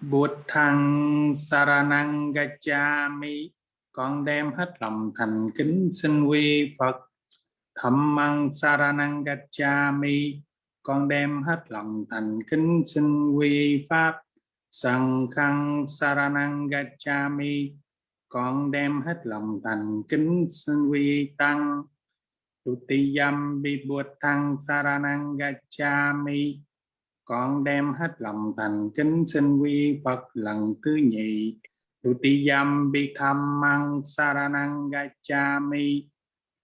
Bụt thằng Saranang Gacchami con đem hết lòng thành kính xin quy Phật. Thẩm măng Saranang Gacchami con đem hết lòng thành kính xin quy Pháp. Sằng khăn Saranang Gacchami con đem hết lòng thành kính xin quy Tăng. Tutiyam Bibut Thăng Saranang Gacchami con đem hết lòng thành kính xin quy Phật lần thứ nhị Tutiyam Bitham Mang Saranang Gacchami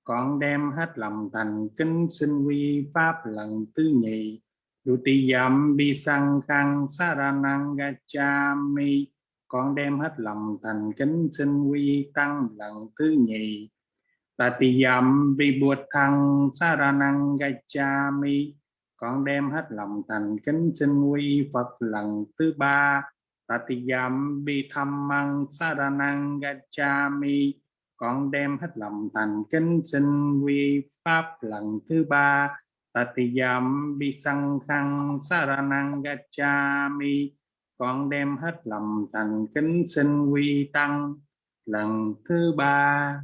con đem hết lòng thành kính xin quy Pháp lần thứ nhị Tutiyam Bisang Khang Saranang Gacchami con đem hết lòng thành kính xin quy Tăng lần thứ nhị Tatiyam Vibhuthang Saranang Gacchami con đem hết lòng thành kính xin quy Phật lần thứ ba. Tatiyam mang Saranang Gacchami con đem hết lòng thành kính xin quy Pháp lần thứ ba. Tatiyam khang Saranang Gacchami con đem hết lòng thành kính xin quy Tăng lần thứ ba.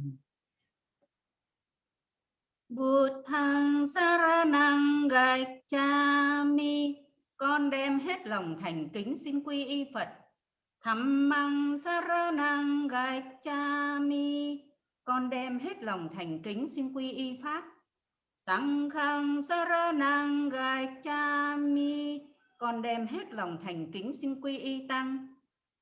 Buddhang Saranang Gacchami. Con đem hết lòng thành kính xin quy y Phật. Dhammang Saranang Gacchami. Con đem hết lòng thành kính xin quy y Pháp. Sanghang Saranang Gacchami. Con đem hết lòng thành kính xin quy y Tăng.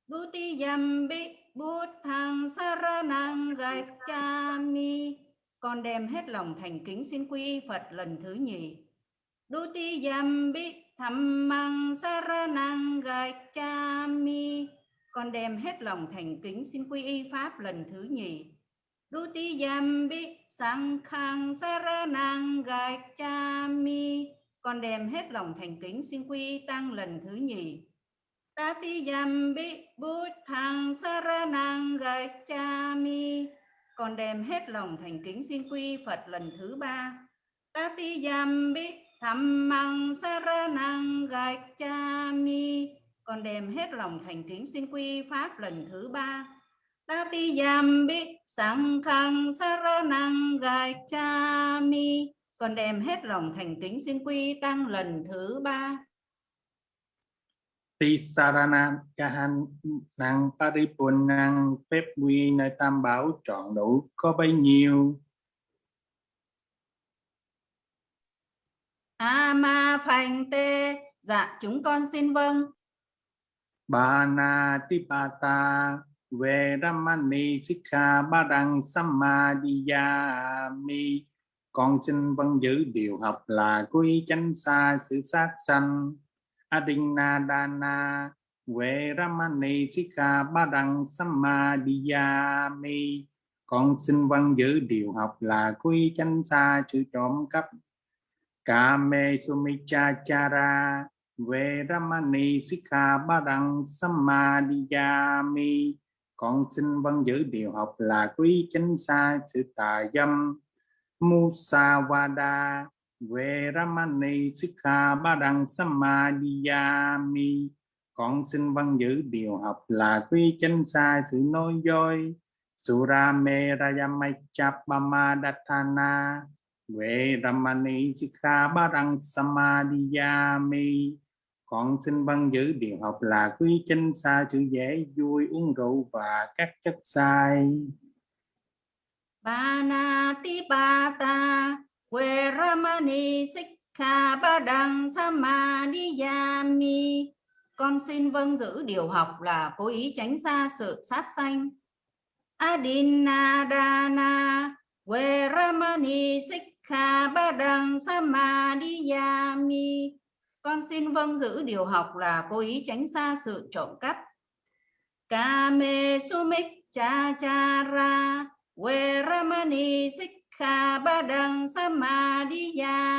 Dutiyam Bi Buddhang Saranang Gacchami con đem hết lòng thành kính xin quy y Phật lần thứ nhì. Duti yam bi tham mang saranang gacchami. Con đem hết lòng thành kính xin quy y Pháp lần thứ nhì. Duti yam bi sankhang saranang gacchami. Con đem hết lòng thành kính xin quy y Tăng lần thứ nhì. Tati yam bi buddhang saranang gacchami con đem hết lòng thành kính xin quy Phật lần thứ ba. Tati yam bi tham mang saranang gacchami. Con đem hết lòng thành kính xin quy Pháp lần thứ ba. Tati yam bi sankhang saranang gacchami. Con đem hết lòng thành kính xin quy Tăng lần thứ ba. Tisarana Kahan năng Paripunang phép quy nơi tam bảo trọn đủ có bấy nhiêu? A ma phành tê dạ chúng con xin vâng. Bana Tipata về Ramani Sikha Badang Samadhiyami con xin vâng giữ điều học là quy chánh xa sự sát sanh Adinadana Veramani Sikha Badang Samadhiyami Con xin văn giữ điều học là quy chánh xa chữ trộm cắp. Kame Sumichachara Veramani Sikha Badang Samadhiyami Con xin văn giữ điều học là quy chánh xa chữ tà dâm. Musavada về Ramani Sikha Badang Samadhiyami. Con xin văn giữ điều học là quy chánh xa sự nói dối Surame Rayamachapama Về Ramani Sikha Badang Samadhiyami. Con xin văn giữ điều học là quy chánh xa sự dễ vui uống rượu và các chất sai Banati Bata Veramani Sikha Badang Samadhiyami Con xin vâng giữ điều học là cố ý tránh xa sự sát sanh. Adinadana Veramani Sikha Badang Samadhiyami Con xin vâng giữ điều học là cố ý tránh xa sự trộm cắp. Kame Sumik Cha Quê Ramani Sikha Kha Ba đằng Samadhiyami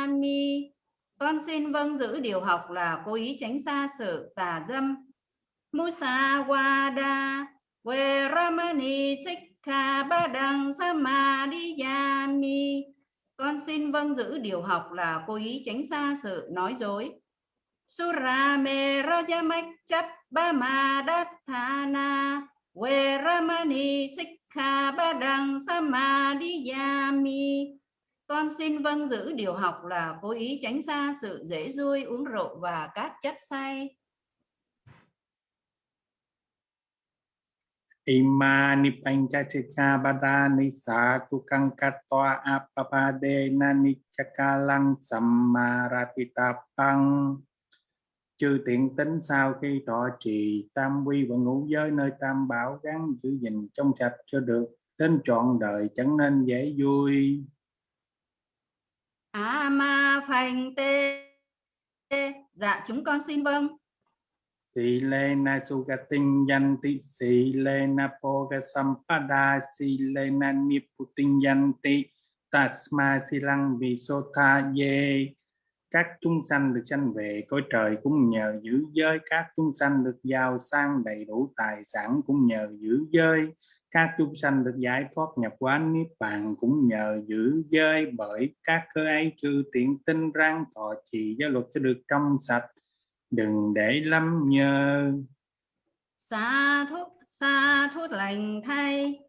Con xin vâng giữ điều học là cố ý tránh xa sự tà dâm. Musa Wada Veramani Sikha Ba đằng Samadhiyami Con xin vâng giữ điều học là cố ý tránh xa sự nói dối. Surame Rajamak Chap we Veramani Sikha Kha ba Badang Samadhiyami con xin vâng giữ điều học là cố ý tránh xa sự dễ vui uống rượu và các chất say. Imani pancacica badani satu kangkatwa apapade nani chakalang sammaratitapang chư tiện tính sau khi thọ trì tam quy và ngũ giới nơi tam bảo gắn giữ gìn trong sạch cho được đến trọn đời chẳng nên dễ vui. A ma phanh tê dạ chúng con xin vâng. Sĩ lê na sugating yanti Sĩ lê na poga sampada Sĩ lê na niputing yanti Tasma silang visotha ye các chúng sanh được sanh về cõi trời cũng nhờ giữ giới. Các chúng sanh được giàu sang đầy đủ tài sản cũng nhờ giữ giới. Các chúng sanh được giải thoát nhập quán niết bàn cũng nhờ giữ giới. Bởi các cơ ấy trừ tiện tinh răng thọ trì giáo luật cho được trong sạch. Đừng để lắm nhờ xa thuốc, xa thuốc lành thay.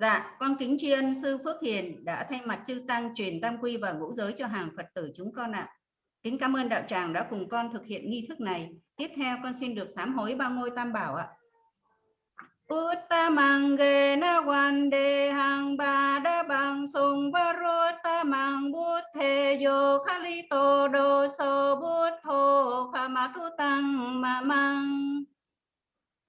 Dạ con kính tri ân sư phước hiền đã thay mặt chư tăng truyền tam quy và ngũ giới cho hàng phật tử chúng con ạ. à kính cảm ơn đạo tràng đã cùng con thực hiện nghi thức này tiếp theo, con xin được sám hối ba ngôi tam bảo ạ à. Uttamangena Vandehang Badabang Sungvaruttamang Buddheyo Khalito Doso Buddho Kamatutang Mamang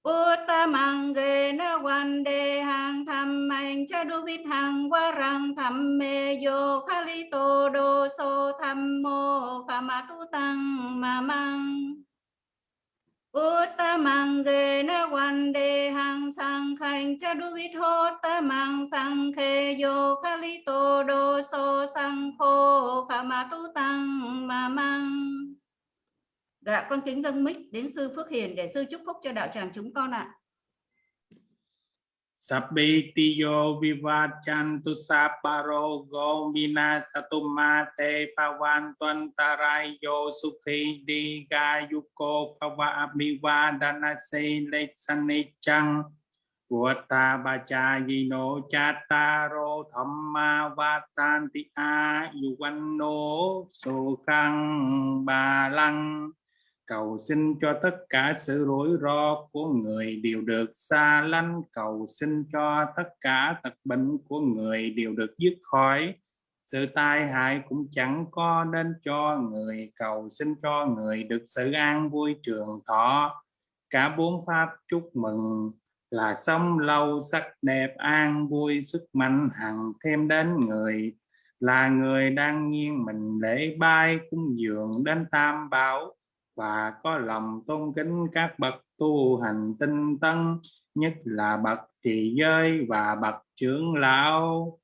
Uttamangena Vandehang Thammang Chaduvithang ta mang sang khe yo Kamatutang Mamang Uttamangena so sang khô Sankheyo Khalito Doso Sankho Kamatutang Mamang Dạ con kính dâng mic đến sư Phước Hiền để sư chúc phúc cho đạo tràng chúng con ạ. À. Sabbitiyo vivachantu saparo gomina tuan tarayo sukhi digayuko pavabhivadana se leksanichang Vata bachayino Chattaro Dhamma vatanti Ayuvanno sukhang Balang cầu xin cho tất cả sự rủi ro của người đều được xa lánh. Cầu xin cho tất cả tật bệnh của người đều được dứt khỏi sự tai hại cũng chẳng có đến cho người. Cầu xin cho người được sự an vui trường thọ. Cả bốn pháp chúc mừng là sống lâu, sắc đẹp, an vui, sức mạnh hằng thêm đến người. Là người đang nghiêng mình để bay cung dường đến tam bảo và có lòng tôn kính các bậc tu hành tinh tấn, nhất là bậc trì giới và bậc trưởng lão.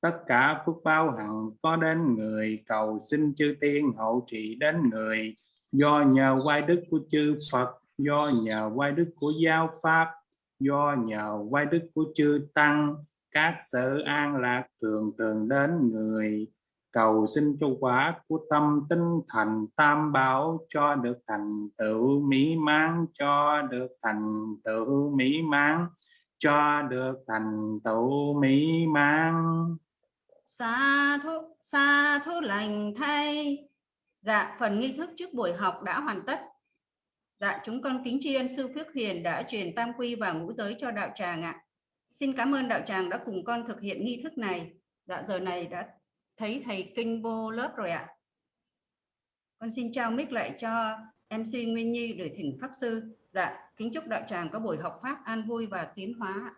Tất cả phước báo hằng có đến người, cầu xin chư tiên hậu trị đến người. Do nhờ quay đức của chư Phật, do nhờ quay đức của giáo pháp, do nhờ quay đức của chư tăng, các sự an lạc thường thường đến người cầu xin cho quả của tâm tinh thành tam bảo cho được thành tựu mỹ mãn, cho được thành tựu mỹ mãn, cho được thành tựu mỹ mãn. Xa thuốc xa thuốc lành thay. Dạ phần nghi thức trước buổi học đã hoàn tất. Dạ chúng con kính tri ân sư phước hiền đã truyền tam quy và ngũ giới cho đạo tràng ạ. Xin cảm ơn đạo tràng đã cùng con thực hiện nghi thức này. Dạ giờ này đã thấy thầy kinh vô lớp rồi ạ. Con xin trao mic lại cho MC Nguyên Nhi để thỉnh Pháp Sư. Dạ, kính chúc đạo tràng có buổi học Pháp an vui và tiến hóa.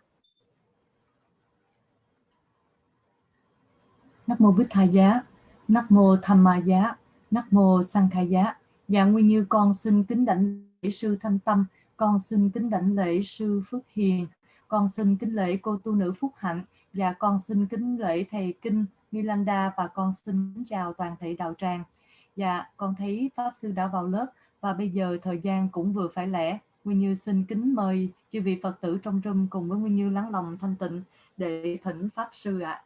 Nắc mô Bích Tha Giá, Nắc mô Tham Ma Giá, Nắc mô Sang Khai Giá. Dạ Nguyên Như con xin kính đảnh lễ sư Thanh Tâm, con xin kính đảnh lễ sư Phước Hiền, con xin kính lễ cô tu nữ Phúc Hạnh và con xin kính lễ thầy Kinh Milanda và con xin chào toàn thể đạo tràng. Dạ, con thấy Pháp Sư đã vào lớp và bây giờ thời gian cũng vừa phải lẽ. Nguyên Như xin kính mời chư vị Phật tử trong room cùng với Nguyên Như lắng lòng thanh tịnh để thỉnh Pháp Sư ạ. À.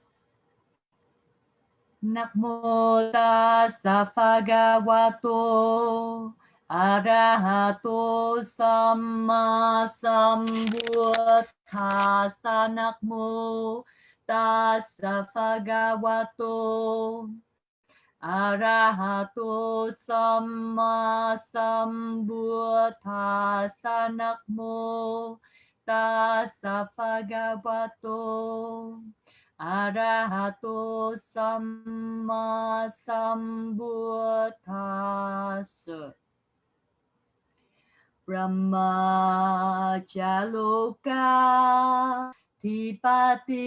Namo tassa bhagavato Arahato Samma Sambuddhassa Namo Tassa Bhagavato Arahato Samma Sambuddhassa Namo Tassa Bhagavato Arahato Samma Sambuddhassa Brahma Chaloka Thipati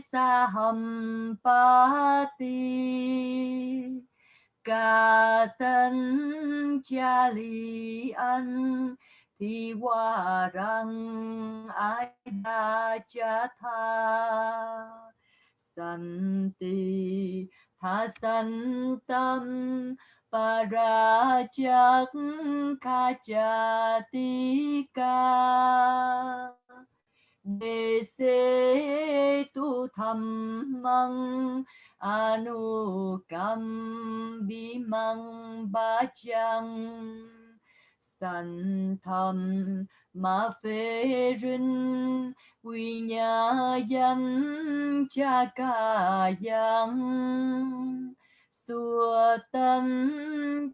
Sahampati Ca tân cha li an thi hoa răng ai đa cha tha san ti tha san tâm parajak kajatika đề xê tu tham măng anu cam bi măng ba chăng san tham ma phê rin quy nhà danh cha ca yang xua tân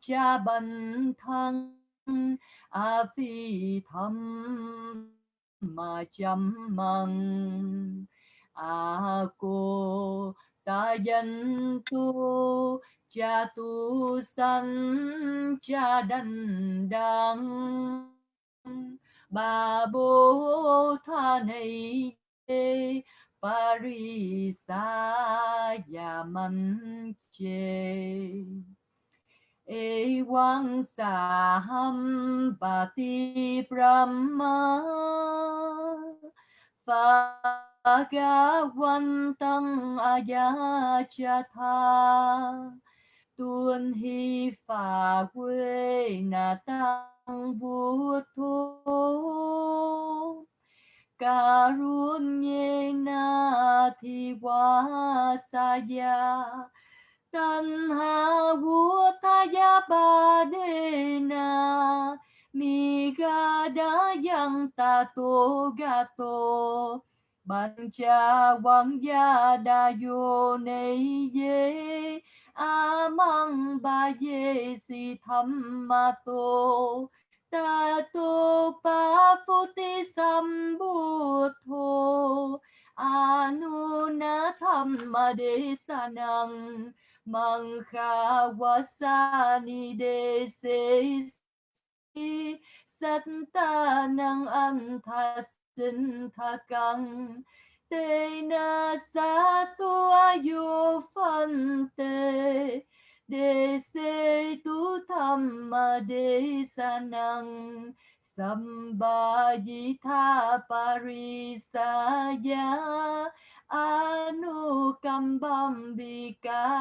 cha bần thân a phi thâm mà chăm măng a à, cô, ta dân tu, cha tu sanh, cha đành đăng bà bố tha này parisa yaman phà ga quang sam a brahma Phagawantang tha tuân hi phà quê na tăng bút thô karunyena thiwa saya tanha wutaya badena migada yang tato gato Bancha quang gia đa yo nei ye amang ba ye si tham ma to ta tu pa phuti sambutho anu na thamma de mangha wasani desi satta sát ta năng an tha sinh tha căng tê na sa tua yu phân tê đề se tu tham ma đề sa năng Sambhajitha Anu anukambam vikatawe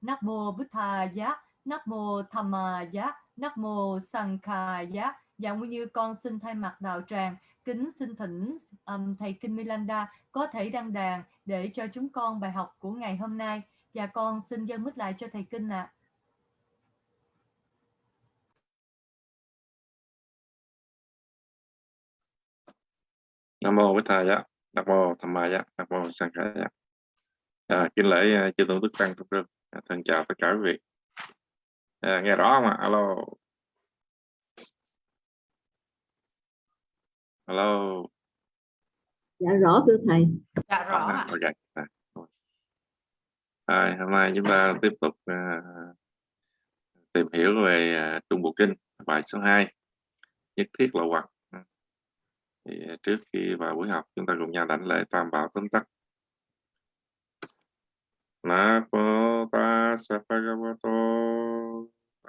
Nắc mô Bụt Thà Giá, Nắc mô Tham Ma Giá, Nắc mô Sang Kha Giá. Dạ Nguyên Như con xin thay mặt đạo tràng kính xin thỉnh um, thầy Kinh Milanda có thể đăng đàn để cho chúng con bài học của ngày hôm nay. Và con xin dâng mít lại cho thầy Kinh ạ. À. Nam mô Bích Thầy Giá, Nam mô Tham Ma Giá, Nam mô Sang Khải Giá. À, kính lễ chư tôn đức tăng trong rừng. À, thân chào tất cả quý vị. À, nghe rõ không ạ? Alo. Alo. Dạ rõ thưa thầy. Dạ rõ À, ạ. ok. À, rồi. à, hôm nay chúng ta tiếp tục à, tìm hiểu về à, Trung Bộ Kinh, bài số 2. Nhất thiết là hoặc. Thì trước khi vào buổi học, chúng ta cùng nhau đảnh lễ tam bảo tóm tắt. Namo tassa bhagavato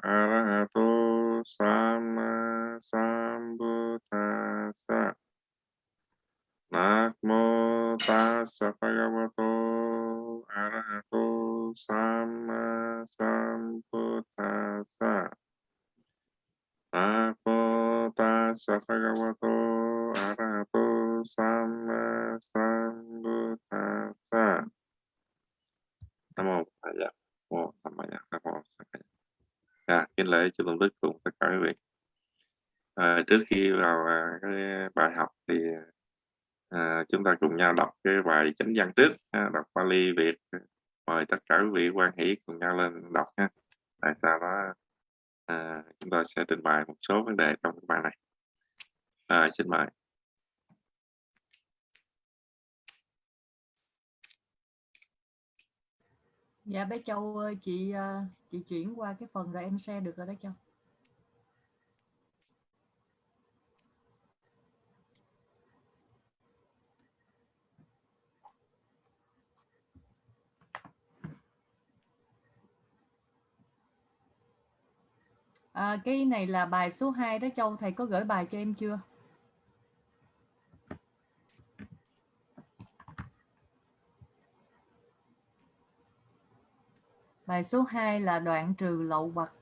arahato sama sambuddhassa. Namo tassa bhagavato arahato sama sambuddhassa. Namo tassa bhagavato arahato sama sambuddhassa. Nam mô Phật dạ. Mô Tham Ma Dạ. kính lễ chư tôn đức cùng tất cả quý vị à, trước khi vào à, cái bài học thì à, chúng ta cùng nhau đọc cái bài chánh văn trước ha, đọc Bali Việt mời tất cả quý vị quan hỷ cùng nhau lên đọc ha tại sao đó à, chúng ta sẽ trình bày một số vấn đề bài xin mời Dạ bé Châu ơi, chị ờ, chị chuyển qua cái phần rồi em share được rồi đó Châu. À, cái này là bài số 2 đó Châu, thầy có gửi bài cho em chưa? Bài số 2 là đoạn trừ lậu hoặc.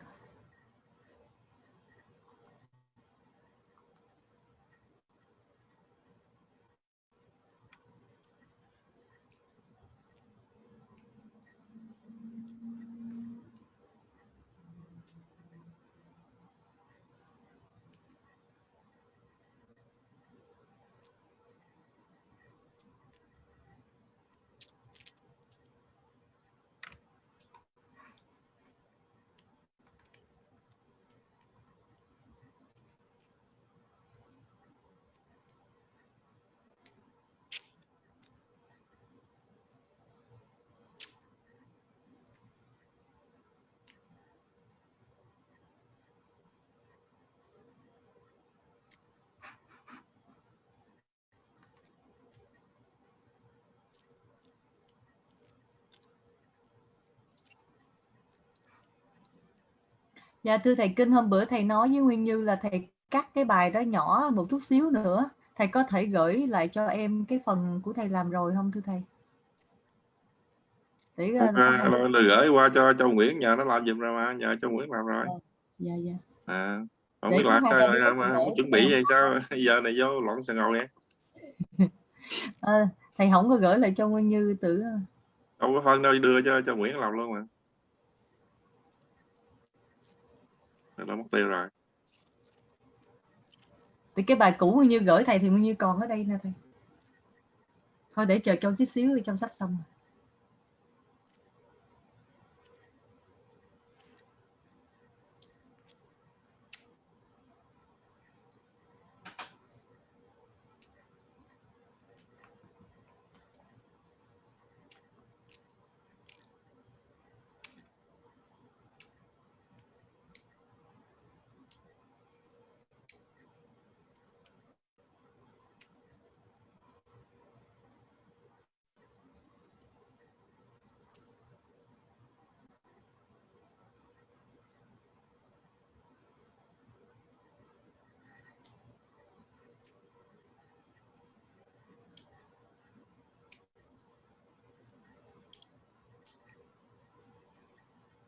Dạ thưa thầy Kinh hôm bữa thầy nói với Nguyên Như là thầy cắt cái bài đó nhỏ một chút xíu nữa. Thầy có thể gửi lại cho em cái phần của thầy làm rồi không thưa thầy? Để à, rồi, rồi gửi qua cho Châu Nguyễn nhờ nó làm giùm rồi mà nhờ Châu Nguyễn làm rồi. Dạ dạ. À, không Để biết làm sao mà không chuẩn bị vậy sao giờ này vô loạn sàn ngầu nè. à, thầy không có gửi lại cho Nguyên Như tự không có phân đâu đưa cho cho Nguyễn làm luôn mà. Nó mất tiêu rồi thì cái bài cũ như gửi thầy thì như còn ở đây nè thầy thôi để chờ châu chút xíu, cho sắp xong rồi.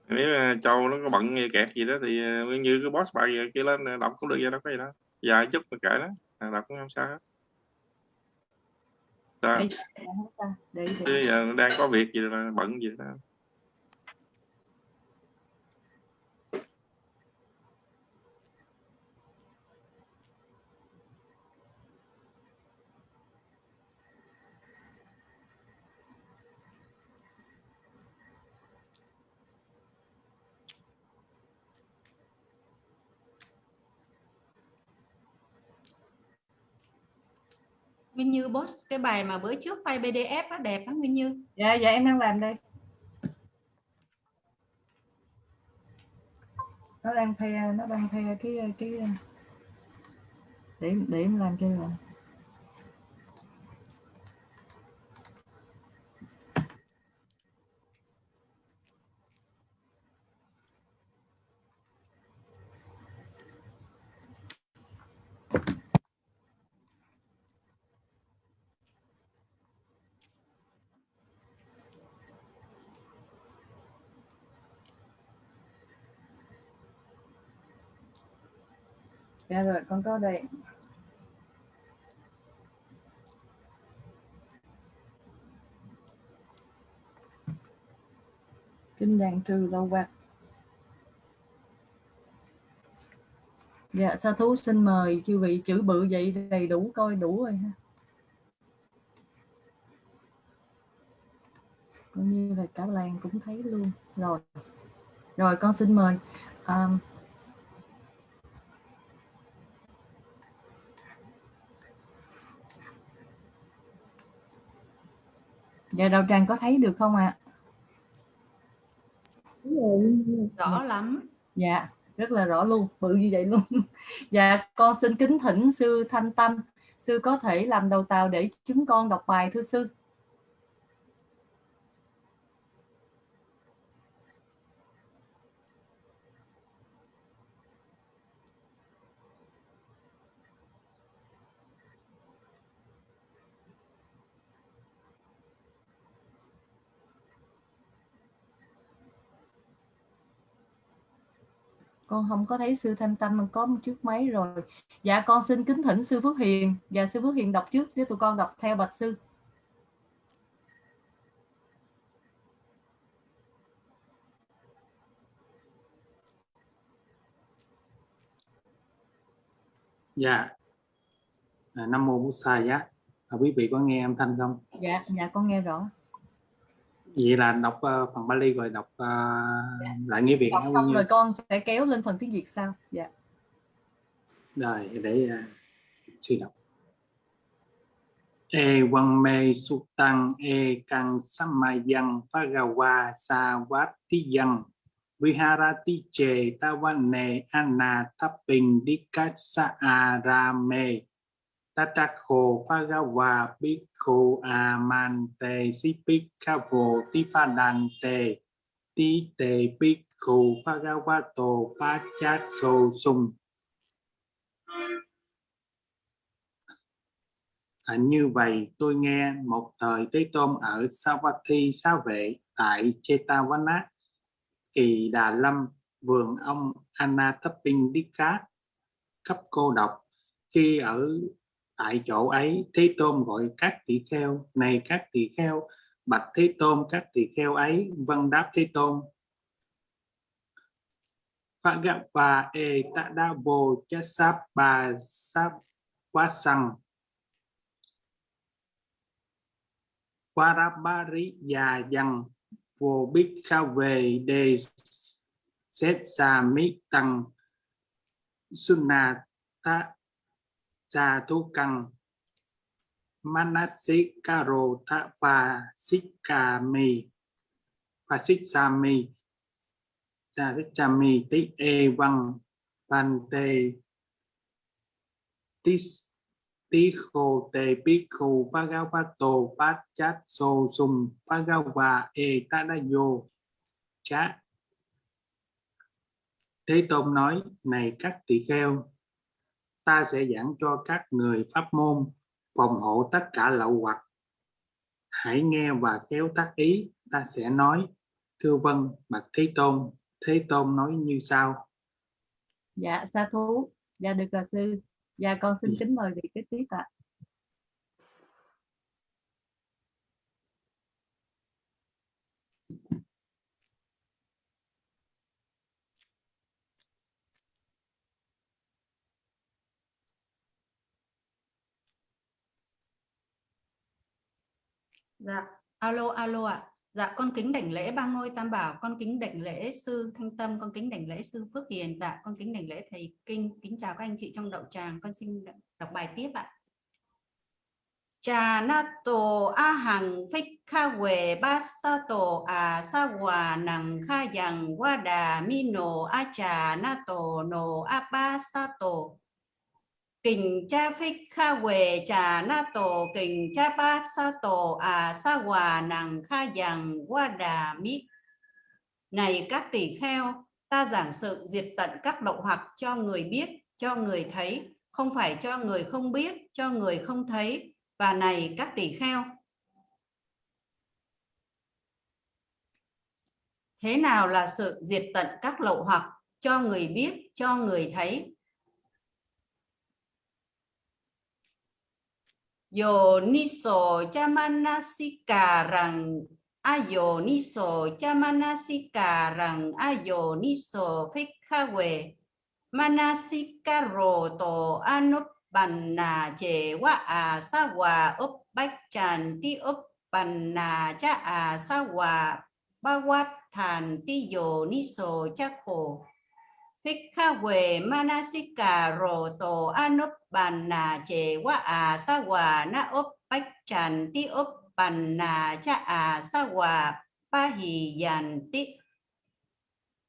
Nếu châu nó có bận nghe kẹt gì đó thì nguyên như cái boss bài kia lên ờ, đọc cũng được vậy đâu có gì đó dài chút mà kệ đó đọc cũng không sao hết. Bây giờ đang có việc gì đó bận gì đó Nguyên như boss cái bài mà bữa trước file PDF nó đẹp á Nguyên Như. Dạ dạ em đang làm đây. Nó đang phe, nó đang phe cái cái, để để em làm cho rồi Dạ rồi, con có đây. Kinh đàn trừ lâu quạt. dạ sa thú xin mời chư vị chữ bự vậy đầy đủ coi đủ rồi ha cũng như là cả làng cũng thấy luôn rồi rồi con xin mời um, dạ đầu tràng có thấy được không ạ? Rõ lắm. Dạ rất là rõ luôn bự như vậy luôn. Dạ con xin kính thỉnh sư thanh tâm. Sư có thể làm đầu tàu để chúng con đọc bài thưa sư con không có thấy sư thanh tâm có một chiếc máy rồi. Dạ con xin kính thỉnh sư phước hiền. Và sư phước hiền đọc trước để tụi con đọc theo bạch sư. Dạ. À, nam mô bổn sa giá. À, quý vị có nghe âm thanh không? Dạ dạ con nghe rõ vậy là đọc uh, phần Bali rồi đọc uh, lại nghĩa Việt đọc xong rồi con sẽ kéo lên phần tiếng Việt sau. Dạ. Rồi để uh, suy đọc. E quang mê su tăng e căng samayan phagawa sa vát ti yang viharati che tawane anna tapping dikasa arame tatakho Pagawa, bhikkhu amante sipikkhavo tipadante ti te bhikkhu Pagawato, Pachatso, sung À, như vậy tôi nghe một thời Thế Tôn ở Savatthi Xá Vệ tại Chetavana, Kỳ Đà Lâm, vườn ông Anathapindika, cấp cô độc. Khi ở tại chỗ ấy, Thế Tôn gọi các tỳ kheo, này các tỳ kheo, bạch Thế Tôn các tỳ kheo ấy, vân đáp Thế Tôn. Phagapa e sáp bà sáp quá săng già yang vô bích khao về đề xét xà mít tăng sunna ta sa thu căng manasikaro tha pa sikami pa sikami sa sikami ti e văn pante tis Tikho te Bhikkhu pagavato Bát So Sum Bhagava E Tadayo cha Thế Tôn nói, này các tỳ kheo, ta sẽ giảng cho các người pháp môn phòng hộ tất cả lậu hoặc. Hãy nghe và kéo tác ý, ta sẽ nói, thưa vân, bạch Thế Tôn, Thế Tôn nói như sau. dạ sa thú dạ được là sư dạ con xin kính mời vị kế tiếp ạ dạ alo alo ạ. Dạ con kính đảnh lễ ba ngôi tam bảo, con kính đảnh lễ sư thanh tâm, con kính đảnh lễ sư phước hiền. Dạ con kính đảnh lễ thầy kinh. Kính chào các anh chị trong đậu tràng, con xin đọc bài tiếp ạ. Trà na tổ a hằng phích kha quề ba sa tổ à sa hòa nằng kha dằng qua đà mi nổ a trà na tổ nổ a ba sa tổ kình cha phích kha quề trà na tổ, kình cha ba sa tổ à sa hòa nàng kha yang qua đà mi này các tỷ kheo, ta giảng sự diệt tận các lậu hoặc cho người biết, cho người thấy, không phải cho người không biết, cho người không thấy. Và này các tỷ kheo. Thế nào là sự diệt tận các lậu hoặc cho người biết, cho người thấy? Yo niso chamanasika rằng ayo niso chamanasika rằng ayo niso phích kha quề Manasikaro to anupanna je wa asawa uppachan ti upanna cha asawa. Bawat than ti yo ni so cha khổ Phích kha manasika rồ tổ anup bàn nà chề wa à sa hòa na ốp bách tràn ti ốp bàn nà cha à sa hòa pa hì dàn ti.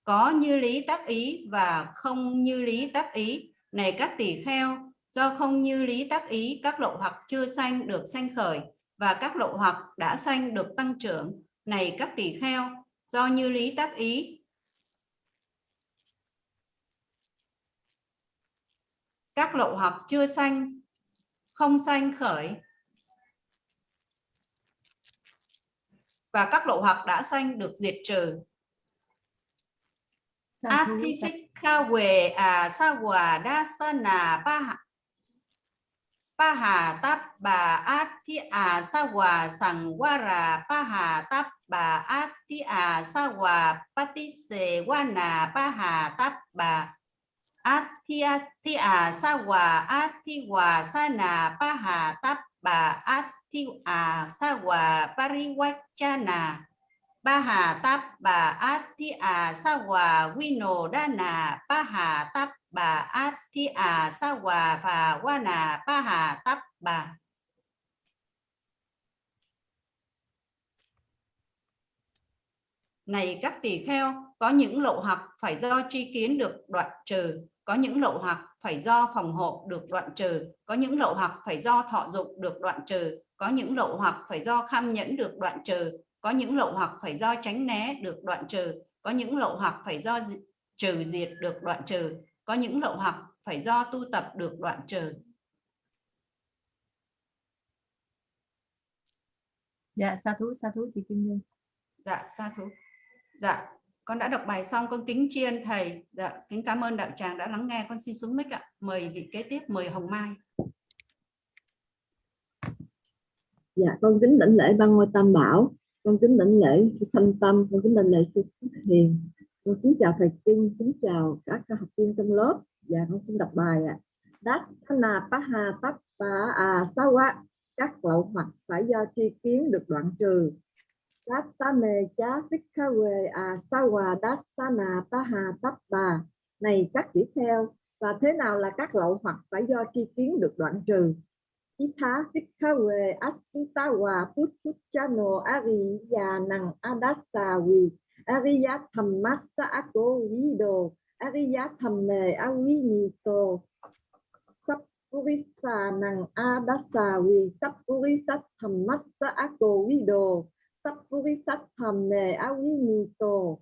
Có như lý tác ý và không như lý tác ý. Này các tỷ kheo, do không như lý tác ý, các lộ hoặc chưa sanh được sanh khởi và các lộ hoặc đã sanh được tăng trưởng. Này các tỷ kheo, do như lý tác ý các lộ học chưa sanh không sanh khởi. Và các lộ hoặc đã sanh được diệt trừ. Athifika về à sa hòa đa sa nà pa hà pa hà táp bà át thi à sa hòa sằng qua rà pa hà táp bà át thi à sa hòa pa ti sề qua nà pa hà táp bà át thi a thi à sa hòa át thi hòa sa na pa hà tap ba át thi sa hòa pariwachana ba hà táp bà át thi à sa hòa wino dana pa hà táp bà át thi à sa hòa và wa nà ba hà này các tỳ kheo, có những lộ học phải do tri kiến được đoạn trừ có những lộ hoặc phải do phòng hộ được đoạn trừ có những lộ hoặc phải do thọ dụng được đoạn trừ có những lộ hoặc phải do kham nhẫn được đoạn trừ có những lộ hoặc phải do tránh né được đoạn trừ có những lộ hoặc phải do trừ diệt được đoạn trừ có những lộ hoặc phải do tu tập được đoạn trừ. Dạ sa thú sa thú chị Kim Nhung. Dạ sa thú. Dạ con đã đọc bài xong con kính tri ân thầy. Dạ kính cảm ơn đạo tràng đã lắng nghe. Con xin xuống mic ạ. Mời vị kế tiếp mời hồng mai. Dạ, con kính đảnh lễ ban ngôi tam bảo, con kính đảnh lễ sư thanh tâm, con kính đảnh lễ sư Phước hiền, con kính chào thầy kinh. Kính chào các học viên trong lớp. Dạ, con xin đọc bài ạ. Dasana paha tappa a sawa, các lậu hoặc phải do tri kiến được đoạn trừ. Dasame cha sikhawe a sawa dasana Taha tappa. Này các tỷ theo, và thế nào là các lậu hoặc phải do tri kiến được đoạn trừ? Itha Sikhawe Asitawa Putuchano Ariya Nang Adasawi Ariya Thammasa Ako Vido Ariya Thamme Awinito Sapurisa Nang Adasawi Sapurisa Thammasa Ako Vido Sapurisat Thamme tổ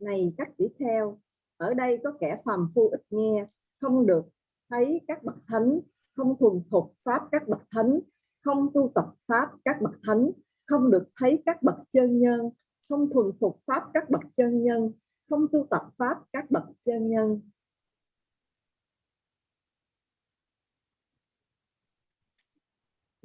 Này các tỷ theo, ở đây có kẻ phàm phu ít nghe, không được thấy các bậc thánh không thuần thục pháp các bậc thánh, không tu tập pháp các bậc thánh, không được thấy các bậc chân nhân, không thuần phục pháp các bậc chân nhân, không tu tập pháp các bậc chân nhân.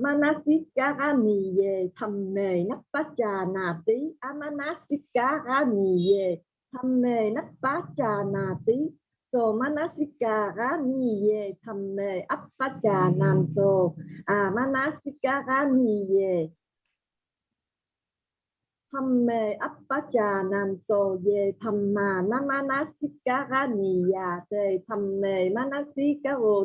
Manasikara ye thamme nappacha nati amanasikara ye thamme nappacha nati so manasikara ye thamme appacha nanto amanasika manasikara thamme appacha nanto ye thamma namanasikara ya te thamme manasikaro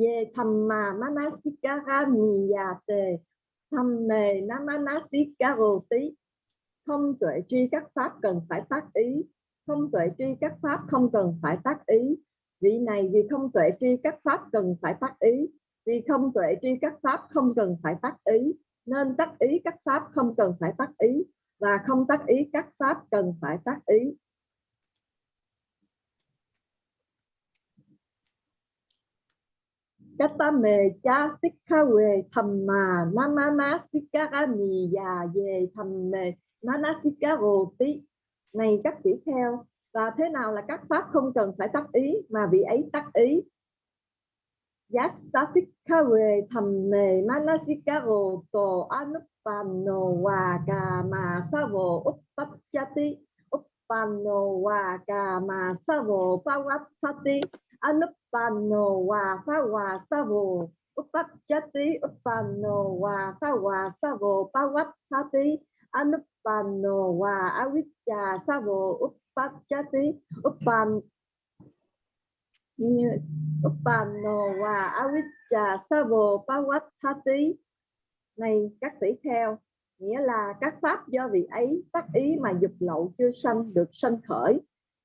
ye thamma manasikara niyate thamme namanasikaro không tuệ tri các pháp cần phải tác ý. Không tuệ tri các pháp không cần phải tác ý. Vị này vì không tuệ tri các pháp cần phải tác ý. Vì không tuệ tri các pháp không cần phải tác ý, nên tác ý các pháp không cần phải tác ý, và không tác ý các pháp cần phải tác ý. Katame cha sikhawe thamma namana sikarani ya ye thamme manasikaro tí này, các tỷ theo, và thế nào là các pháp không cần phải tác ý, mà vị ấy tác ý? Yasatikhawe thamme manasikaro to anuppano wa kama savo uppachati Anuppano wa kama savo pavattati anupano wa phawa savo Uppachati upano wa phawa savo pavattati. Anupano wa avijja sa vô Uppan upan upano wa avijja savo pavattati. Này, các tỷ theo nghĩa là các pháp do vị ấy tác ý mà dục lậu chưa sanh được sanh khởi,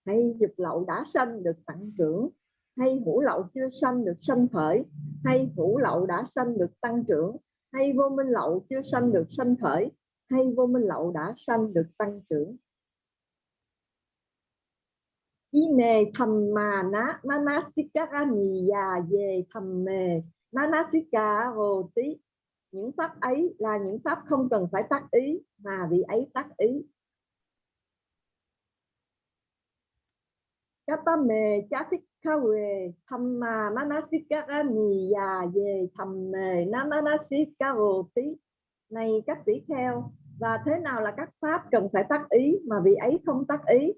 hay dục lậu đã sanh được tặng trưởng hay hữu lậu chưa sanh được sanh khởi, hay hữu lậu đã sanh được tăng trưởng, hay vô minh lậu chưa sanh được sanh khởi, hay vô minh lậu đã sanh được tăng trưởng. Ine thầm mà ná manasika ni già về thầm mề manasika hồ tí những pháp ấy là những pháp không cần phải tác ý, mà vị ấy tác ý. Katame kawe Thamma Manasikara Niya Ye Thamme Namanasikaro Này, các tỷ kheo, Và thế nào là các pháp cần phải tác ý Mà vị ấy không tác ý?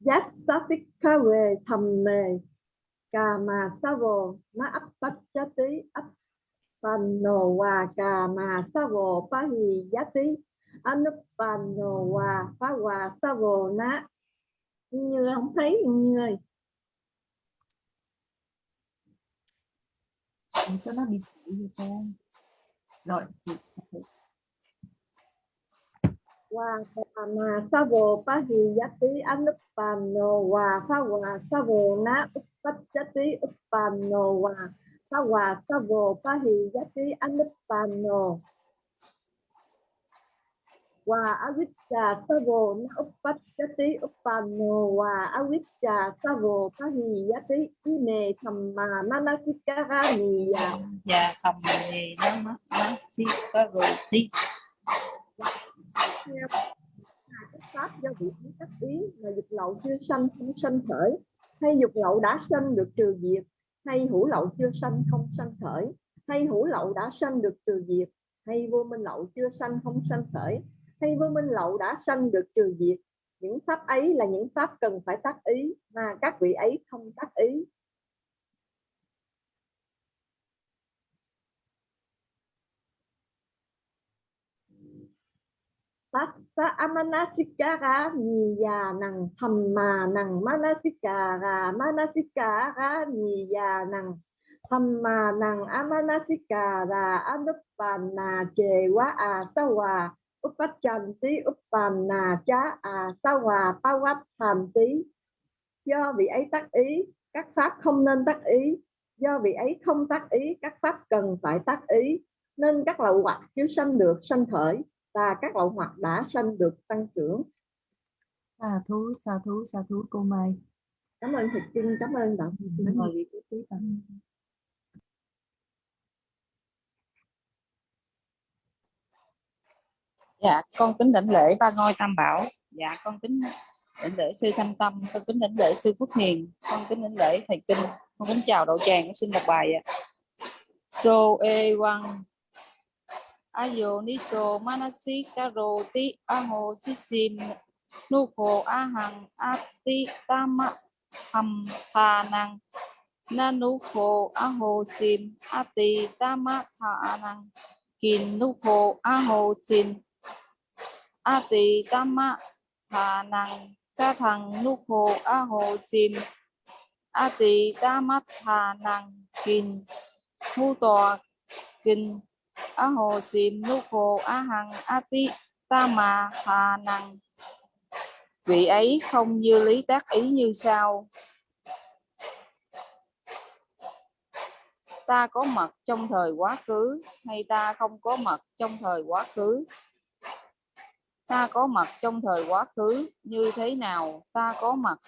Yasatikkawe Thamme Kama Savo Na Appachati appanno Wa Kama Savo Pahi Yati Anuppano Wa Phá Hòa Savo Na Như không thấy Như ơi. Cho nó bị con rồi chị sẽ thử. Wa Kama Savo Pahi Yati Anuppano Wa Phá Hòa Savo Na Uppachati Uppano Wa Phá Hòa Savo Pahi Yati Anuppano Wa Avicca Savo Na Uppachati Uppano Wa Avicca Savo Pahi Yati Ine Thamma Manasikara Niya và thầm nghề nó mất nó xí có rồi tí theo các pháp do vị ý tác ý mà dục lậu chưa sanh không sanh khởi hay dục lậu đã sanh được trừ diệt hay hữu lậu chưa sanh không sanh khởi hay hữu lậu đã sanh được trừ diệt hay vô minh lậu chưa sanh không sanh khởi hay vô minh lậu đã sanh được trừ diệt, những pháp ấy là những pháp cần phải tác ý, mà các vị ấy không tác ý. Tassa amanasikara niya nang thamma nang manasikara manasikara niya nang thamma nang amanasikara anupanna chewa asawa uppachanti uppana cha asawa pawattanti do vị ấy tác ý các pháp không nên tác ý. Do vị ấy không tác ý các pháp cần phải tác ý. Nên các lậu hoặc chưa sanh được sanh khởi và các lậu hoặc đã sanh được tăng trưởng. Sa thú, sa thú, sa thú cô Mai. cảm ơn thịt kinh cảm ơn bạn. Xin mời vị tiếp tiếp dạ con kính đảnh lễ ba ngôi tam bảo. Dạ con kính đảnh lễ sư thanh tâm, con kính đảnh lễ sư phúc hiền, con kính đảnh lễ thầy kinh, con kính chào đậu tràng, con xin đọc bài ạ. So e one ayo manasi karo ti aho sisim nuko ahang ati tama ham tha năng nanuko aho sim ati tama tha năng kin nuko aho sim ati tama tha năng ca thằng nuko a sim ati tama tha năng kinh mu tòa kinh a hồ sim nu khô a hằng, a ti ta mà, hà năng vị ấy không như lý tác ý như sau. Ta có mặt trong thời quá khứ, hay ta không có mặt trong thời quá khứ? Ta có mặt trong thời quá khứ, như thế nào? Ta có mặt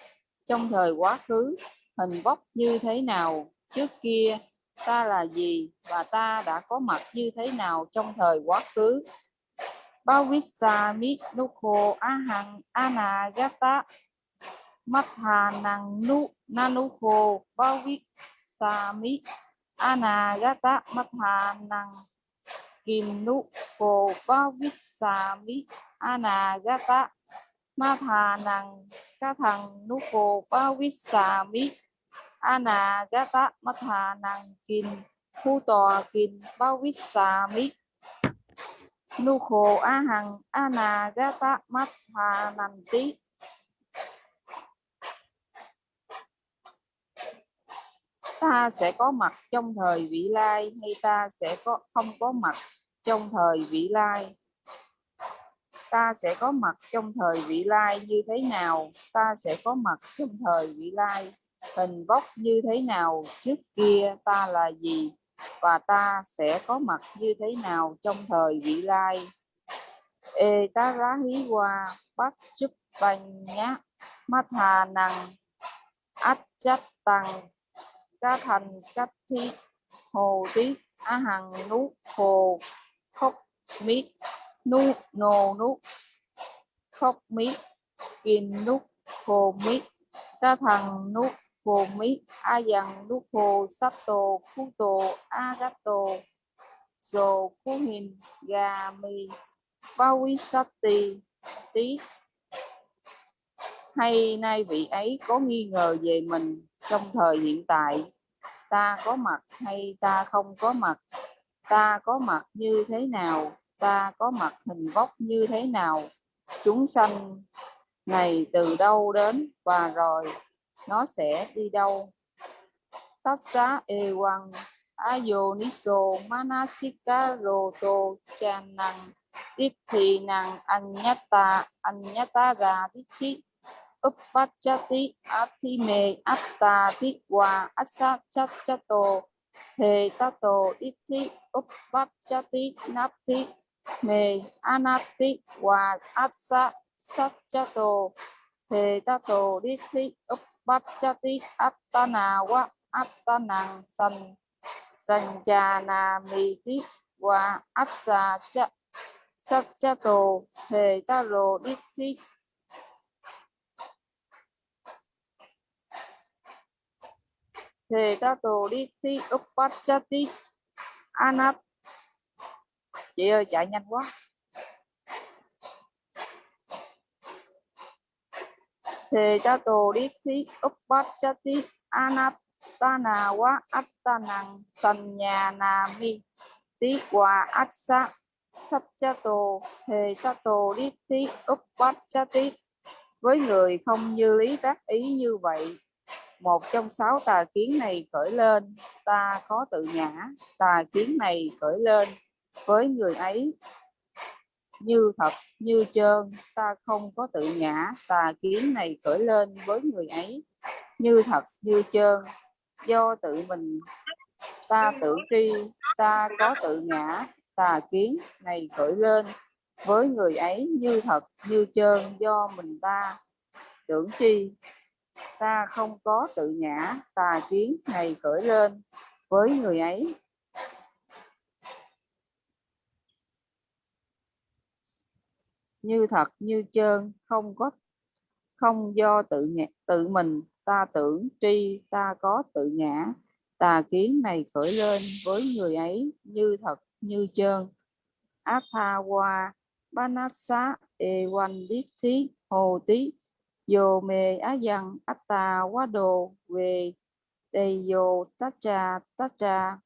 trong thời quá khứ, hình vóc như thế nào? Trước kia, ta là gì và ta đã có mặt như thế nào trong thời quá khứ? Bhavisa Mitnuko Ahang Anagata Mathanang Nu Nanuko Bhavisa Mi Anagata Mathanang kinuko pavitsami anagata mathanang kathang nuko pavitsami anagata mathanang kin thu tòa kin pavitsami nuko hằng anagata mathananti ta sẽ có mặt trong thời vị lai, hay ta sẽ có, không có mặt trong thời vị lai? Ta sẽ có mặt trong thời vị lai như thế nào? Ta sẽ có mặt trong thời vị lai. Hình vóc như thế nào trước kia ta là gì? Và ta sẽ có mặt như thế nào trong thời vị lai? E ta rá hí qua bắt chúc banh nhá mắt hà năng ách chất tăng ca thành cách thi hồ tí, a hằng nú, hồ khóc mít nu nồ nú, khóc mít kìn nú, hồ mít ca thằng nú, hồ mít a dằng nú, hồ sắp tổ khu tổ a gắt tổ dồ khu hình gà mì bao quý sắp tì tí hay nay vị ấy có nghi ngờ về mình trong thời hiện tại? Ta có mặt hay ta không có mặt? Ta có mặt như thế nào? Ta có mặt hình vóc như thế nào? Chúng sanh này từ đâu đến và rồi, nó sẽ đi đâu? Tất xá e quăng ayoniso manasikaroto chan năng thì năng anyata anyata ra thi uppachati athime attati wa asachachato he tato iti uppachati nati me anati wa asa sachato he tato iti uppachati attana wa attanang san sanjana miti wa asa cha sachato he taro iti Thề ta tổ đi thi uppachati anat. Chị ơi, chạy nhanh quá. Thề ta tổ đi thi uppachati anatana wa attanang sanyana-mi tí quả atsa. Satchato thề ta tổ đi thi uppachati với người không như lý tác ý như vậy một trong sáu tà kiến này khởi lên, ta có tự ngã. Tà kiến này khởi lên với người ấy. Như thật, như trơn, ta không có tự ngã. Tà kiến này khởi lên với người ấy. Như thật, như trơn, do tự mình. Ta tự tri, ta có tự ngã. Tà kiến này khởi lên với người ấy. Như thật, như trơn, do mình ta tưởng chi ta không có tự ngã tà kiến này khởi lên với người ấy. Như thật như trơn không có không do tự ngã, tự mình ta tưởng tri ta có tự ngã. Tà kiến này khởi lên với người ấy như thật như trơn. Athawa banasa ewandithi hồ tí Dồ mê á dần á tà quá đồ về đầy dồ tá trà tá trà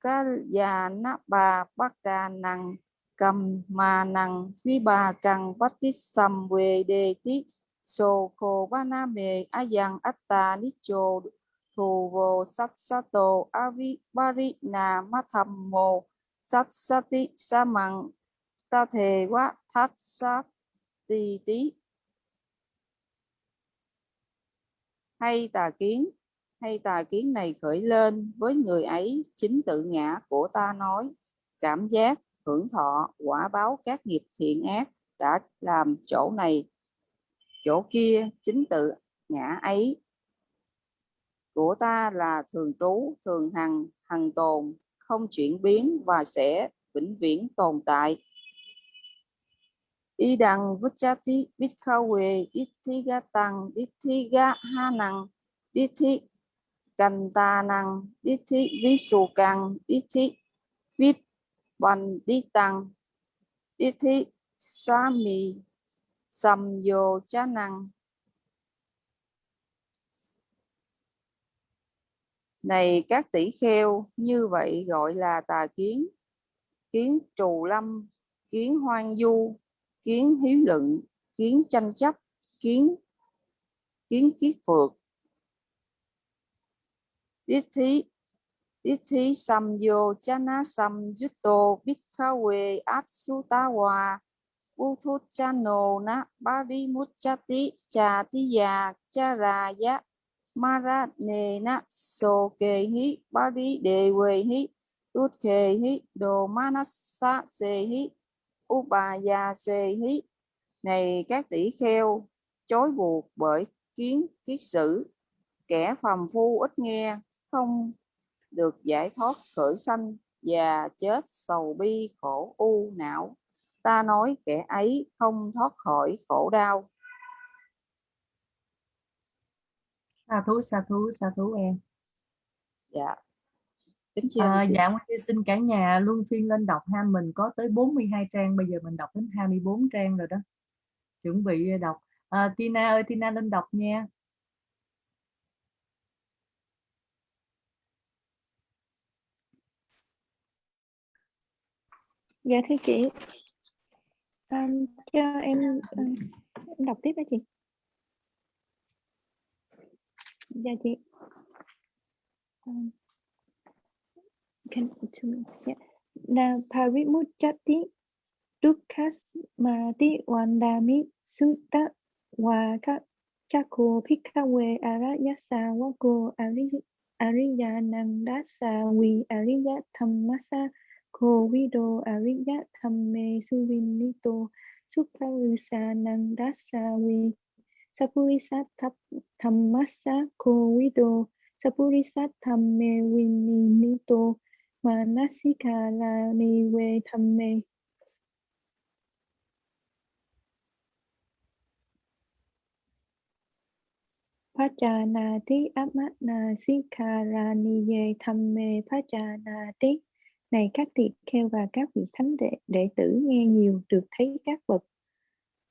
cá già nát bà bác cà nằng, cầm mà nằng phi bà cần bắt tít sầm về đề tí. Sô khô ba na mê á dần á tà nít chô thù vô sát sát tổ á vi ba ri nà má thầm mô sát sát tí sa măng ta thề quá, thát sát tì tí. Hay tà kiến, hay tà kiến này khởi lên với người ấy chính tự ngã của ta nói. Cảm giác, hưởng thọ, quả báo các nghiệp thiện ác đã làm chỗ này, chỗ kia chính tự ngã ấy. Của ta là thường trú, thường hằng hằng tồn, không chuyển biến và sẽ vĩnh viễn tồn tại idang vuchati bitkawe ithiga tăng ithiga hanang ithi kantanang ithi visukang ithi vip banditang đi tăng samyo chanang năng này, các tỷ kheo, như vậy gọi là tà kiến. Kiến trù lâm, kiến hoang du kiến hiếu luận, kiến tranh chấp, kiến kiến kiết phược tiết thí tiết thí sam yo chana sam yutto bhikkhawe atsutawa Uthut chano na bari muchati cha tiya charaya mara ne na so kê hi bari đề quê hi Rút kề hi đồ manasa se hi Upaya se hí Này các tỷ kheo chối buộc bởi kiến kiết sử. Kẻ phàm phu ít nghe không được giải thoát khởi sanh và chết sầu bi khổ u não. Ta nói kẻ ấy không thoát khỏi khổ đau. Sa thú sa thú sa thú em. Dạ kính chào à, dạ Nguyên xin cả nhà luân phiên lên đọc ha. Mình có tới 42 trang bây giờ mình đọc đến 24 trang rồi đó. Chuẩn bị đọc. À, Tina ơi Tina lên đọc nha. Dạ thưa chị. À, cho em à, em đọc tiếp đó chị. Dạ chị. À, can dạ. na parimuchati dukkasmati wandami sutta waka chako pikawe arayasa wako ariya nandasa vi ariya thammasa Ko Vido Ariya Thamme Suvinito Suparisa Nandasa Vi Sapurisa Thammasa Ko Vido Sapurisa Thamme Vinito Manasika La Niwe Thamme Pajanati Amanasikaraniye Thamme Pajanati này các tỳ kheo và các vị thánh đệ, đệ tử nghe nhiều được thấy các bậc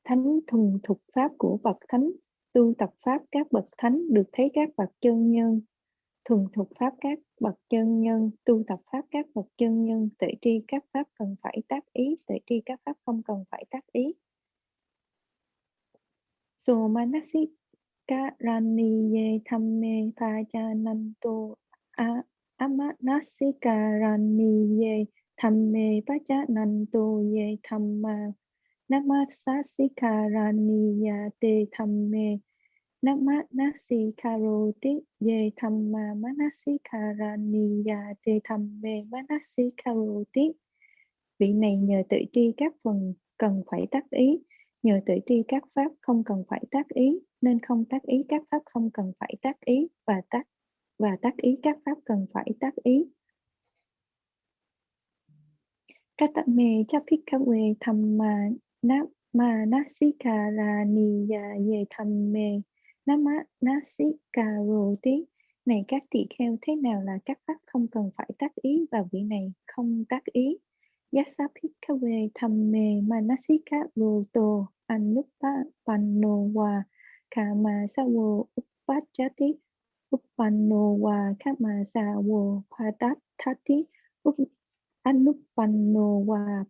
thánh thuần thục pháp của bậc thánh tu tập pháp các bậc thánh được thấy các bậc chân nhân thuần thục pháp các bậc chân nhân, tu tập pháp các bậc chân nhân tuệ tri các pháp cần phải tác ý tuệ tri các pháp không cần phải tác ý. So manasi karaniye thamme pajananto a, Amanasikaraniye thamme pajananto ye thamma Namasasikaraniya te thamme Namanasikharoti ye thamma Manasikaraniya te thamme Manasikaroti Vị này nhờ tự tri các phần cần phải tác ý, nhờ tự tri các pháp không cần phải tác ý, nên không tác ý các pháp không cần phải tác ý và tác và tác ý các pháp cần phải tác ý. Katame chapikawe thamma nama nasikara niya ye thamme nama nasikaroti này, các tỳ kheo, thế nào là các pháp không cần phải tác ý và vị này? Không tác ý. Yasapikawe thamme manasika roto anupa panno wa kama sawo upachati Uppanno wa kama sa wo padat thati Anuppanno wa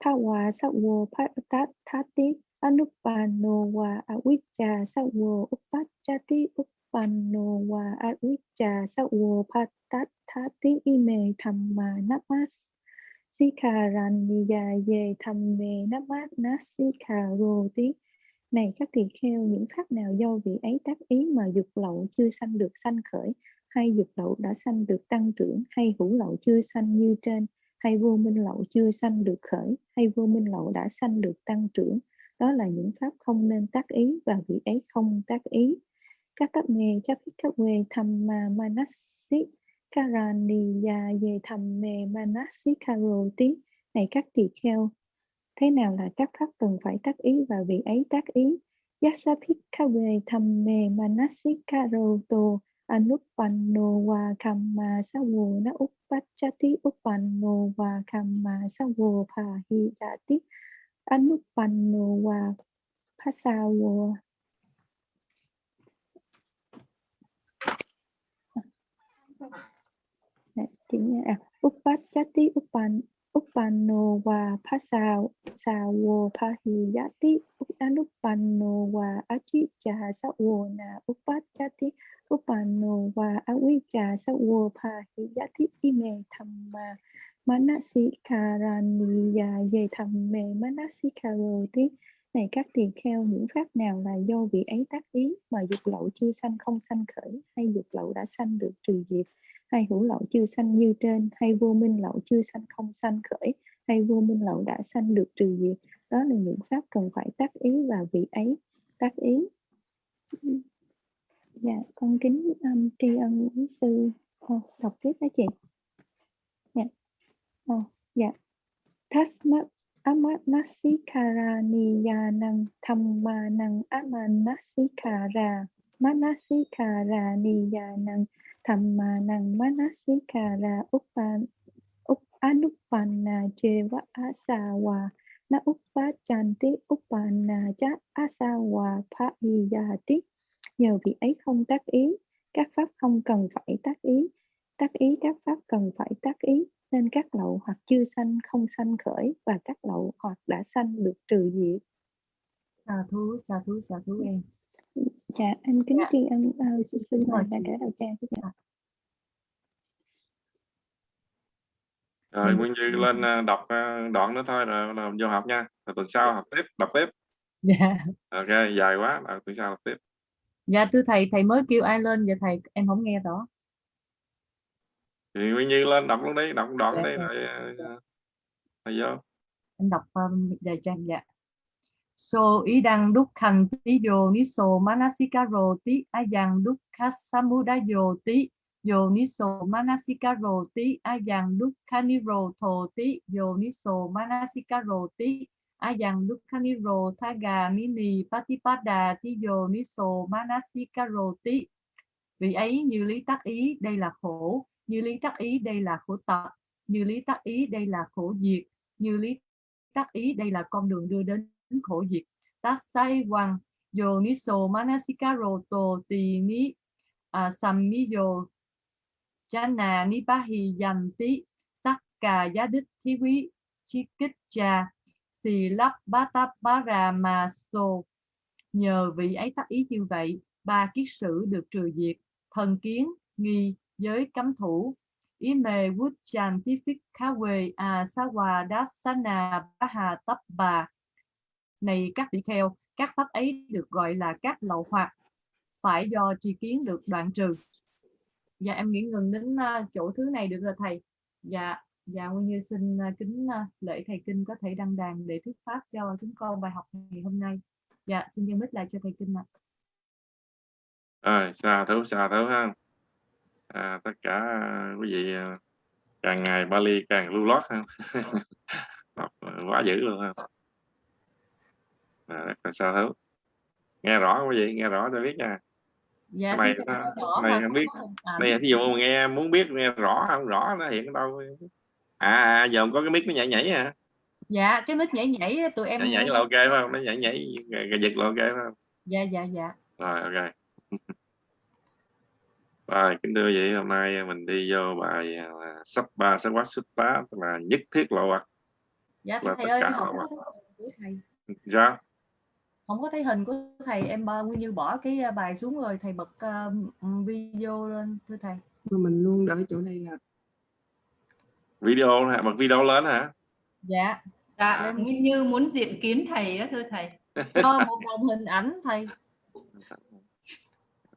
pawa sa wo upajati Upappanno wa pa pawa sa wo padat thati Anuppanno wa avijja sa wo upajati Uppanno wa avijja sa wo padat thati ime thamma namas Sikaraniya ye tham mê namat nasikharoti. Này các tỳ kheo, những pháp nào do vị ấy tác ý mà dục lậu chưa sanh được sanh khởi, hay dục lậu đã sanh được tăng trưởng, hay hữu lậu chưa sanh như trên, hay vô minh lậu chưa sanh được khởi, hay vô minh lậu đã sanh được tăng trưởng. Đó là những pháp không nên tác ý và vị ấy không tác ý. Các tác nghề chấp các quê tham ma manasi Karaniya về tham mê manasi karoti này các tỳ kheo thế nào là các pháp cần phải tác ý và vị ấy tác ý Yasapikkhave Thamme Manasikaroto Anupanno wa Kamma Sawo Na Uppachati Uppanno wa Kamma Sawo Pahiyati Anupanno wa Pasawo Dạ, chính à, Uppachati Uppan Uppanno wa Pasawo Sawo Pahiyati Anupanno wa sa wo Na Uppachati Uppanno wa Avijja Sawo Pahiyati Ime Thamma Manasikaraniya Ye Thamme Manasikaroti này, các tỳ kheo, những pháp nào là do vị ấy tác ý mà dục lậu chưa sanh không sanh khởi, hay dục lậu đã sanh được trừ diệt? Hay hữu lậu chưa sanh như trên hay vô minh lậu chưa sanh không sanh khởi hay vô minh lậu đã sanh được trừ diệt đó là những pháp cần phải tác ý và vị ấy. Tác ý. Dạ con kính um, tri ân quý sư. Oh, đọc tiếp đó chị. Dạ. Oh, dạ. Tasmat Amanasikaraniyanang Thammanang Amanasikara Manasikara Thammanang Manasikara Uppan up, Anuppanna Jeva Asawa Na Uppachanti Uppanna Cha Asawa Phahiyati Nhờ vị ấy không tác ý, các pháp không cần phải tác ý, tác ý các pháp cần phải tác ý, nên các lậu hoặc chưa sanh không sanh khởi và các lậu hoặc đã sanh được trừ diệt. Xà thú, xà thú, xà thú em. Dạ, em kính Dạ. tri ân uh, rồi thầy đã chị. kể đầu trang dạ. rồi. Nguyên Duy lên à, đọc à, đoạn nữa thôi rồi là vô học nha rồi tuần sau học tiếp đọc tiếp Dạ. ok dài quá rồi tuần sau đọc tiếp Dạ thưa thầy, thầy mới kêu ai lên vậy thầy em không nghe rõ. thì Nguyên Duy lên đọc luôn đi đọc đoạn Dạ, đi dạ. rồi rồi vô Em đọc um, đề trang dạ. So, idang dukkhan ti yoniso manasikaro ti ayang dukkha samudayo ti yoniso manasikaro ti ayang dukkha nirodho ti yoniso manasikaro ti ayang dukkha niro thagamini patipada ti yoniso manasikaro ti. Vì ấy, như lý tác ý, đây là khổ. Như lý tác ý, đây là khổ tập. Như lý tác ý, đây là khổ diệt. Như lý tác ý, đây là con đường đưa đến khổ diệt tasai hoàng yoniso manasikaro to ti ni à, sammiyo chana ni bahi yanti sakka giá đích thí quý chi kích cha xì lắp bá táp bá ra mà sô nhờ vị ấy tác ý như vậy ba kiết sử được trừ diệt thần kiến nghi giới cấm thủ. Ý mê vút chan tí phích khá quê à sa hòa đá sa nà bá hà tấp bà này các tỷ kheo các pháp ấy được gọi là các lậu hoặc phải do tri kiến được đoạn trừ. Dạ em nghĩ ngừng đến à, chỗ thứ này được rồi thầy. Dạ dạ nguyên như xin à, kính à, lễ thầy kinh có thể đăng đàn để thuyết pháp cho chúng con bài học ngày hôm nay. Dạ xin dân mít lại cho thầy kinh ạ. Rồi xa thấu xa thấu ha. À, tất cả quý vị càng ngày Bali càng lưu lót ha. Quá dữ luôn ha à, rất là xa thấu? Nghe rõ quý vị nghe rõ cho biết nha. Dạ thưa nó- thầy, rõ cái này mà không biết. ảnh. này thí dụ mà nghe muốn biết nghe rõ không? Rõ nó hiện ở đâu? À, à giờ không có cái mic nó nhảy nhảy hả? Dạ cái mic nhảy nhảy tụi em nhảy nhảy là ok phải không? Nó nhảy nhảy gà, giật là ok phải không? Dạ dạ dạ. Rồi ok. Rồi kính thưa vị hôm nay mình đi vô bài à, sắp ba sắp quá xuất tá tức là nhất thiết lộ hoặc dạ Là thầy tất ơi cả không họ có thấy hình của thầy sao không có thấy hình của thầy em nguyên như bỏ cái uh, bài xuống rồi thầy bật uh, video lên thưa thầy. Mà mình luôn đợi chỗ này là video hả? Bật video lên hả? Dạ. Dạ, Nguyên Như muốn diện kiến thầy á thưa thầy. Thôi một đồng hình ảnh thầy.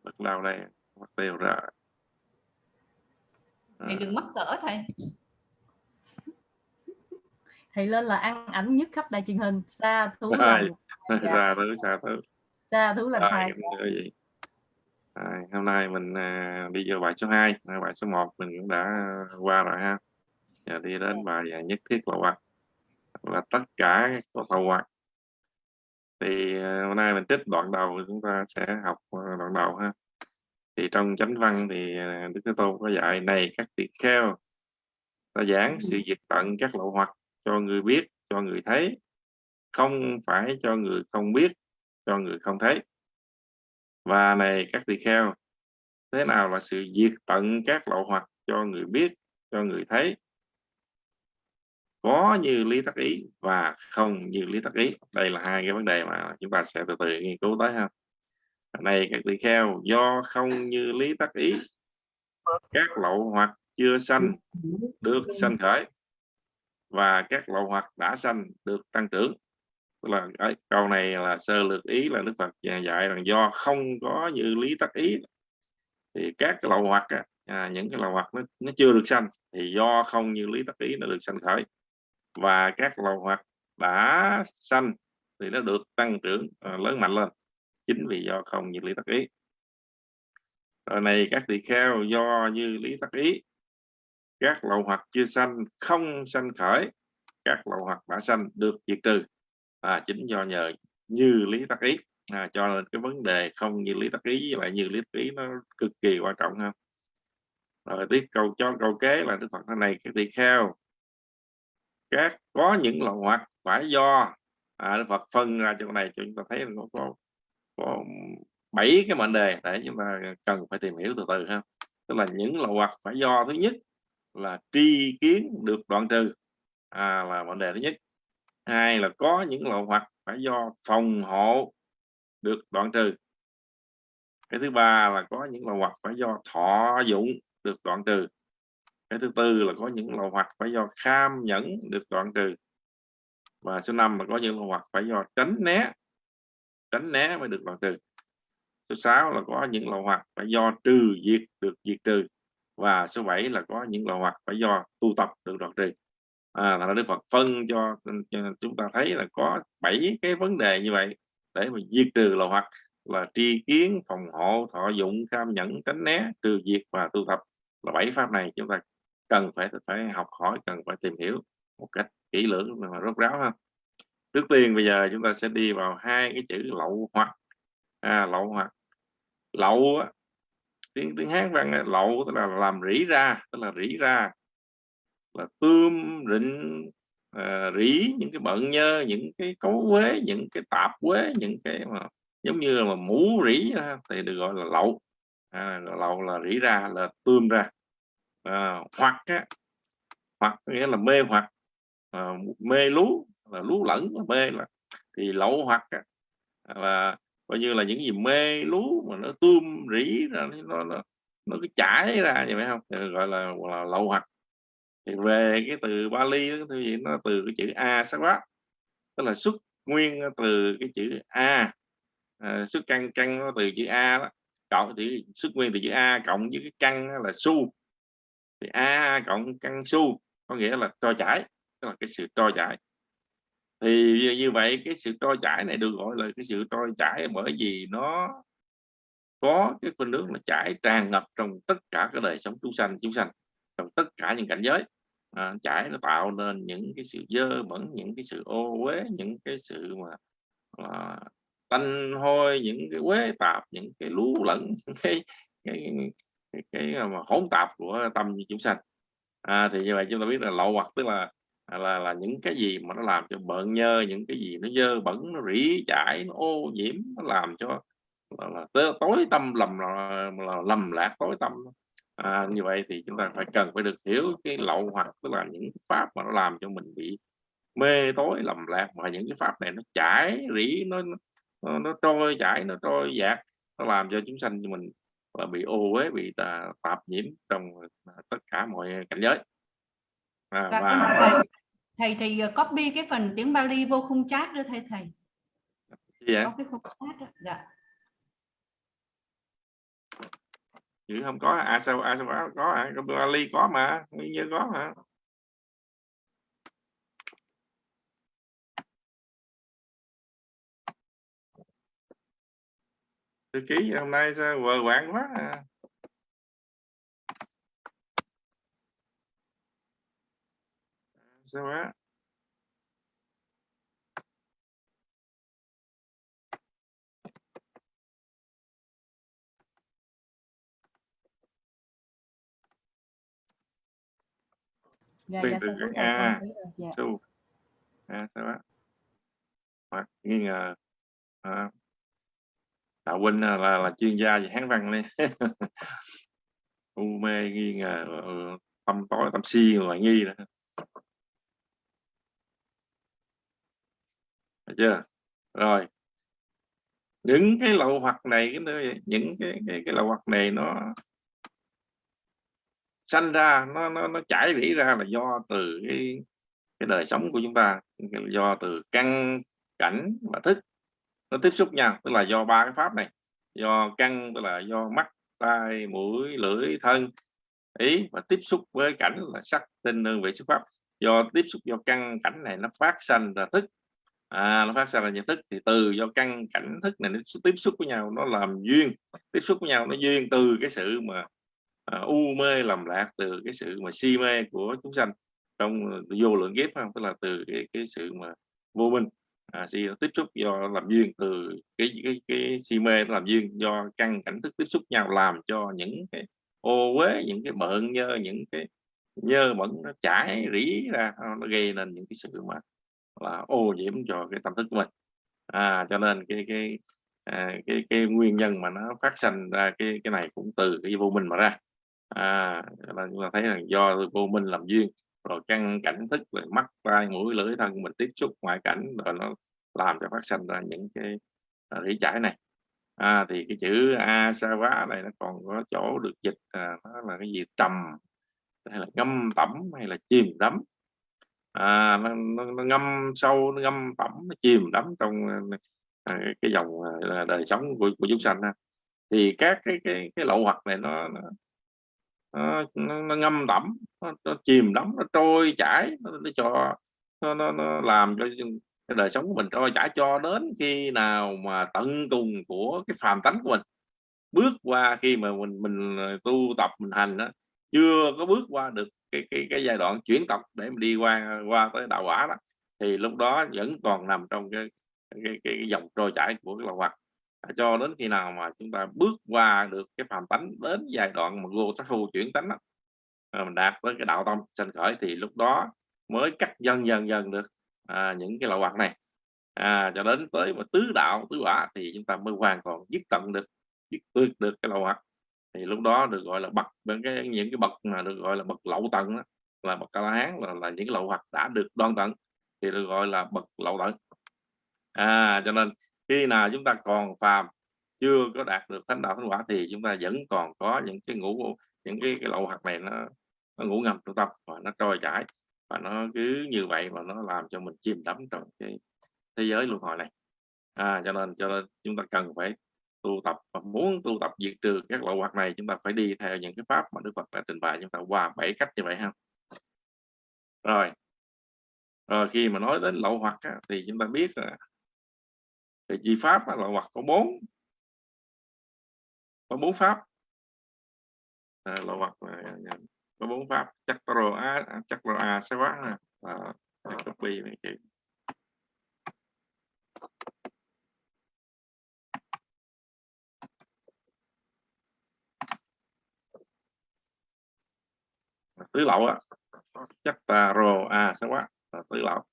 Bật đâu đây? Bật tiêu ra. Thầy đừng mắc cỡ thầy. thầy lên là ăn ảnh nhất khắp đài truyền hình. Xa thú Rồi. Dạ. xa thứ xa thứ xa thưa quý vị Rồi, hôm nay mình à, đi vô bài số 2 bài số 1 mình cũng đã qua rồi ha. Giờ đi đến bài à, nhất thiết lộ hoặc là tất cả có lậu hoặc thì ờ, hôm nay mình trích đoạn đầu chúng ta sẽ học đoạn đầu ha. Thì trong chánh văn thì đức thế tôn có dạy này các tỳ kheo ta giảng sự diệt tận các lậu hoặc cho người biết cho người thấy không phải cho người không biết, cho người không thấy. Và này, các tỳ kheo, thế nào là sự diệt tận các lậu hoặc cho người biết, cho người thấy? Có như lý tắc ý và không như lý tắc ý. Đây là hai cái vấn đề mà chúng ta sẽ từ từ nghiên cứu tới ha. Này, các tỳ kheo, do không như lý tắc ý, các lậu hoặc chưa sanh được sanh khởi, và các lậu hoặc đã sanh được tăng trưởng tức là ấy, câu này là sơ lược ý là đức phật dạy rằng do không có như lý tắc ý thì các cái lậu hoặc à, những cái lậu hoặc nó, nó chưa được sanh thì do không như lý tắc ý nó được sanh khởi. Và các lậu hoặc đã sanh thì nó được tăng trưởng à, lớn mạnh lên chính vì do không như lý tắc ý. Rồi này các tỳ kheo do như lý tắc ý các lậu hoặc chưa sanh không sanh khởi các lậu hoặc đã sanh được diệt trừ à, chính do nhờ như lý tắc ý. À, cho nên cái vấn đề không như lý tắc ý với lại như lý tắc ý nó cực kỳ quan trọng ha. Rồi tiếp câu cho câu kế là đức phật thế này cái tỳ kheo các có những loại hoặc phải do. À, đức phật phân ra chỗ này cho chúng ta thấy nó có có bảy cái mệnh đề. Để chúng ta cần phải tìm hiểu từ từ ha. Tức là những loại hoặc phải do thứ nhất là tri kiến được đoạn trừ. À, là mệnh đề thứ nhất hai là có những lậu hoặc phải do phòng hộ được đoạn trừ. Cái thứ ba là có những lậu hoặc phải do thọ dụng được đoạn trừ. Cái thứ tư là có những lậu hoặc phải do kham nhẫn được đoạn trừ. Và số năm là có những lậu hoặc phải do tránh né tránh né mới được đoạn trừ. Số 6 là có những lậu hoặc phải do trừ diệt được diệt trừ. Và số 7 là có những lậu hoặc phải do tu tập được đoạn trừ à, là Đức Phật phân cho, cho chúng ta thấy là có bảy cái vấn đề như vậy để mà diệt trừ lậu hoặc là tri kiến phòng hộ thọ dụng cam nhẫn tránh né trừ diệt và tu tập là bảy pháp này chúng ta cần phải phải học hỏi cần phải tìm hiểu một cách kỹ lưỡng và rốt ráo ha. Trước tiên bây giờ chúng ta sẽ đi vào hai cái chữ lậu hoặc. À, lậu hoặc. Lậu tiếng tiếng hán văn lậu tức là làm rỉ ra tức là rỉ ra là tươm rịnh à, rỉ những cái bận nhơ những cái cấu quế những cái tạp quế những cái mà giống như là mũ rỉ thì được gọi là lậu. À, lậu là rỉ ra là tươm ra. À, hoặc á, hoặc nghĩa là mê hoặc à, mê lú là lú lẫn mê là thì lậu hoặc á, là coi như là những gì mê lú mà nó tươm rỉ ra nó nó nó cứ chảy ra vậy phải không? Thì gọi là, là lậu hoặc thì về cái từ Bali đó, thì nó từ cái chữ a sắc quá tức là xuất nguyên từ cái chữ a. À, xuất căn căn nó từ chữ a đó. Cộng thì xuất nguyên từ chữ a cộng với cái căn là su. Thì a cộng căn su có nghĩa là trôi chảy tức là cái sự trôi chảy. Thì như vậy cái sự trôi chảy này được gọi là cái sự trôi chảy bởi vì nó có cái khuynh nước là chảy tràn ngập trong tất cả cái đời sống chúng sanh chúng sanh trong tất cả những cảnh giới. À, chảy nó tạo nên những cái sự dơ bẩn những cái sự ô uế những cái sự mà, à, tanh hôi những cái quế tạp những cái lú lẫn cái cái, cái, cái, cái mà hỗn tạp của tâm chúng sanh. À, thì như vậy chúng ta biết là lậu hoặc tức là là là những cái gì mà nó làm cho bợn nhơ những cái gì nó dơ bẩn nó rỉ chảy nó ô nhiễm nó làm cho là, là tối tâm lầm là, là lầm lạc tối tâm à, như vậy thì chúng ta phải cần phải được hiểu cái lậu hoặc tức là những pháp mà nó làm cho mình bị mê tối lầm lạc mà những cái pháp này nó chảy rỉ nó nó, nó trôi chảy nó trôi dạt nó làm cho chúng sanh mình là bị ô uế bị tà, tạp nhiễm trong à, tất cả mọi cảnh giới à, dạ, và thầy, thầy thì ờ, copy cái phần tiếng Bali vô khung chat đưa thầy thầy dạ. có cái khung chat đó. dạ chứ không? Có à sao à sao có, có à, à Ali có mà nguyên như có mà. Thư ký hôm nay sao vờ quạng quá à. sao á dạ Quyền dạ từ con A. dạ. Su. À, sao đó hoặc nghi ngờ. À, đạo huynh là, là là chuyên gia về hán văn này u mê nghi ngờ ừ, tâm tối tâm si ngoài nghi nữa được chưa? Rồi. Những cái lậu hoặc này cái những cái cái cái lậu hoặc này nó sanh ra nó nó nó chảy rỉ ra là do từ cái cái đời sống của chúng ta do từ căn cảnh và thức nó tiếp xúc nhau tức là do ba cái pháp này do căn tức là do mắt tai mũi lưỡi thân ý và tiếp xúc với cảnh là sắc tinh hương vị xuất pháp. Do tiếp xúc do căn cảnh này nó phát sanh ra thức. À, nó phát sinh ra nhận thức thì từ do căn cảnh thức này nó tiếp xúc với nhau nó làm duyên tiếp xúc với nhau nó duyên từ cái sự mà à, u mê lầm lạc từ cái sự mà si mê của chúng sanh trong vô lượng kiếp không? Tức là từ cái cái sự mà vô minh. À, si tiếp xúc do làm duyên từ cái cái cái si mê làm duyên do căn cảnh thức tiếp xúc nhau làm cho những cái ô uế những cái bợn nhơ những cái nhơ bẩn nó chảy rỉ ra à, nó gây nên những cái sự mà là ô nhiễm cho cái tâm thức của mình. À, cho nên cái cái à, cái cái nguyên nhân mà nó phát sinh ra cái cái này cũng từ cái vô minh mà ra à chúng ta thấy là do vô minh làm duyên rồi căn cảnh thức rồi mắt tai mũi lưỡi thân mình tiếp xúc ngoại cảnh rồi nó làm cho phát sinh ra những cái à, rỉ chảy này. À, thì cái chữ a sa quá này nó còn có chỗ được dịch à, nó là cái gì? Trầm hay là ngâm tẩm hay là chìm đắm. À, nó, nó, nó ngâm sâu nó ngâm tẩm nó chìm đắm trong à, à cái dòng à, đời sống của, của chúng sanh ha. thì các cái cái cái lậu hoặc này nó nó, nó, nó, ngâm tẩm nó, nó chìm đắm nó trôi chảy nó, nó cho nó, nó, nó làm cho cái đời sống của mình trôi chảy cho đến khi nào mà tận cùng của cái phàm tánh của mình bước qua khi mà mình mình ờ, tu tập mình hành đó chưa có bước qua được cái cái cái giai đoạn chuyển tập để mà đi qua qua tới đạo quả đó thì lúc đó vẫn còn nằm trong cái cái, cái, cái dòng trôi chảy của cái lòng hoạt cho đến khi nào mà chúng ta bước qua được cái phàm tánh đến giai đoạn mà vô sát phu chuyển tánh đó, à, mình đạt tới cái đạo tâm sanh khởi thì lúc đó mới cắt dần dần dần được à, những cái lậu hoặc này. À, cho đến tới mà tứ đạo tứ quả thì chúng ta mới hoàn toàn dứt tận được dứt tuyệt được cái lậu hoặc. Thì lúc đó được gọi là bậc cái những cái bậc mà được gọi là bậc lậu tận đó, là bậc ca la hán là, là những cái lậu hoặc đã được đoan tận thì được gọi là bậc lậu tận. À cho nên khi nào chúng ta còn phàm chưa có đạt được thánh đạo thánh quả thì chúng ta vẫn còn có những cái ngũ những cái, cái lậu hoặc này nó nó ngủ ngầm trong tâm và nó trôi chảy. Và nó cứ như vậy mà nó làm cho mình chìm đắm trong cái thế giới luân hồi này. À, cho nên cho nên chúng ta cần phải tu tập và muốn tu tập diệt trừ các lậu hoặc này chúng ta phải đi theo những cái pháp mà Đức Phật đã trình bày chúng ta qua bảy cách như vậy ha. Rồi. Rồi khi mà nói đến lậu hoặc á, thì chúng ta biết là cái chi pháp lậu hoặc có bốn. Có bốn pháp. À, lậu hoặc là, có bốn pháp. Chắc rồi a chắc rồi a sẽ quá à, copy này chị tứ lậu á. Chắc ta rồ a sẽ quá. Là tứ lậu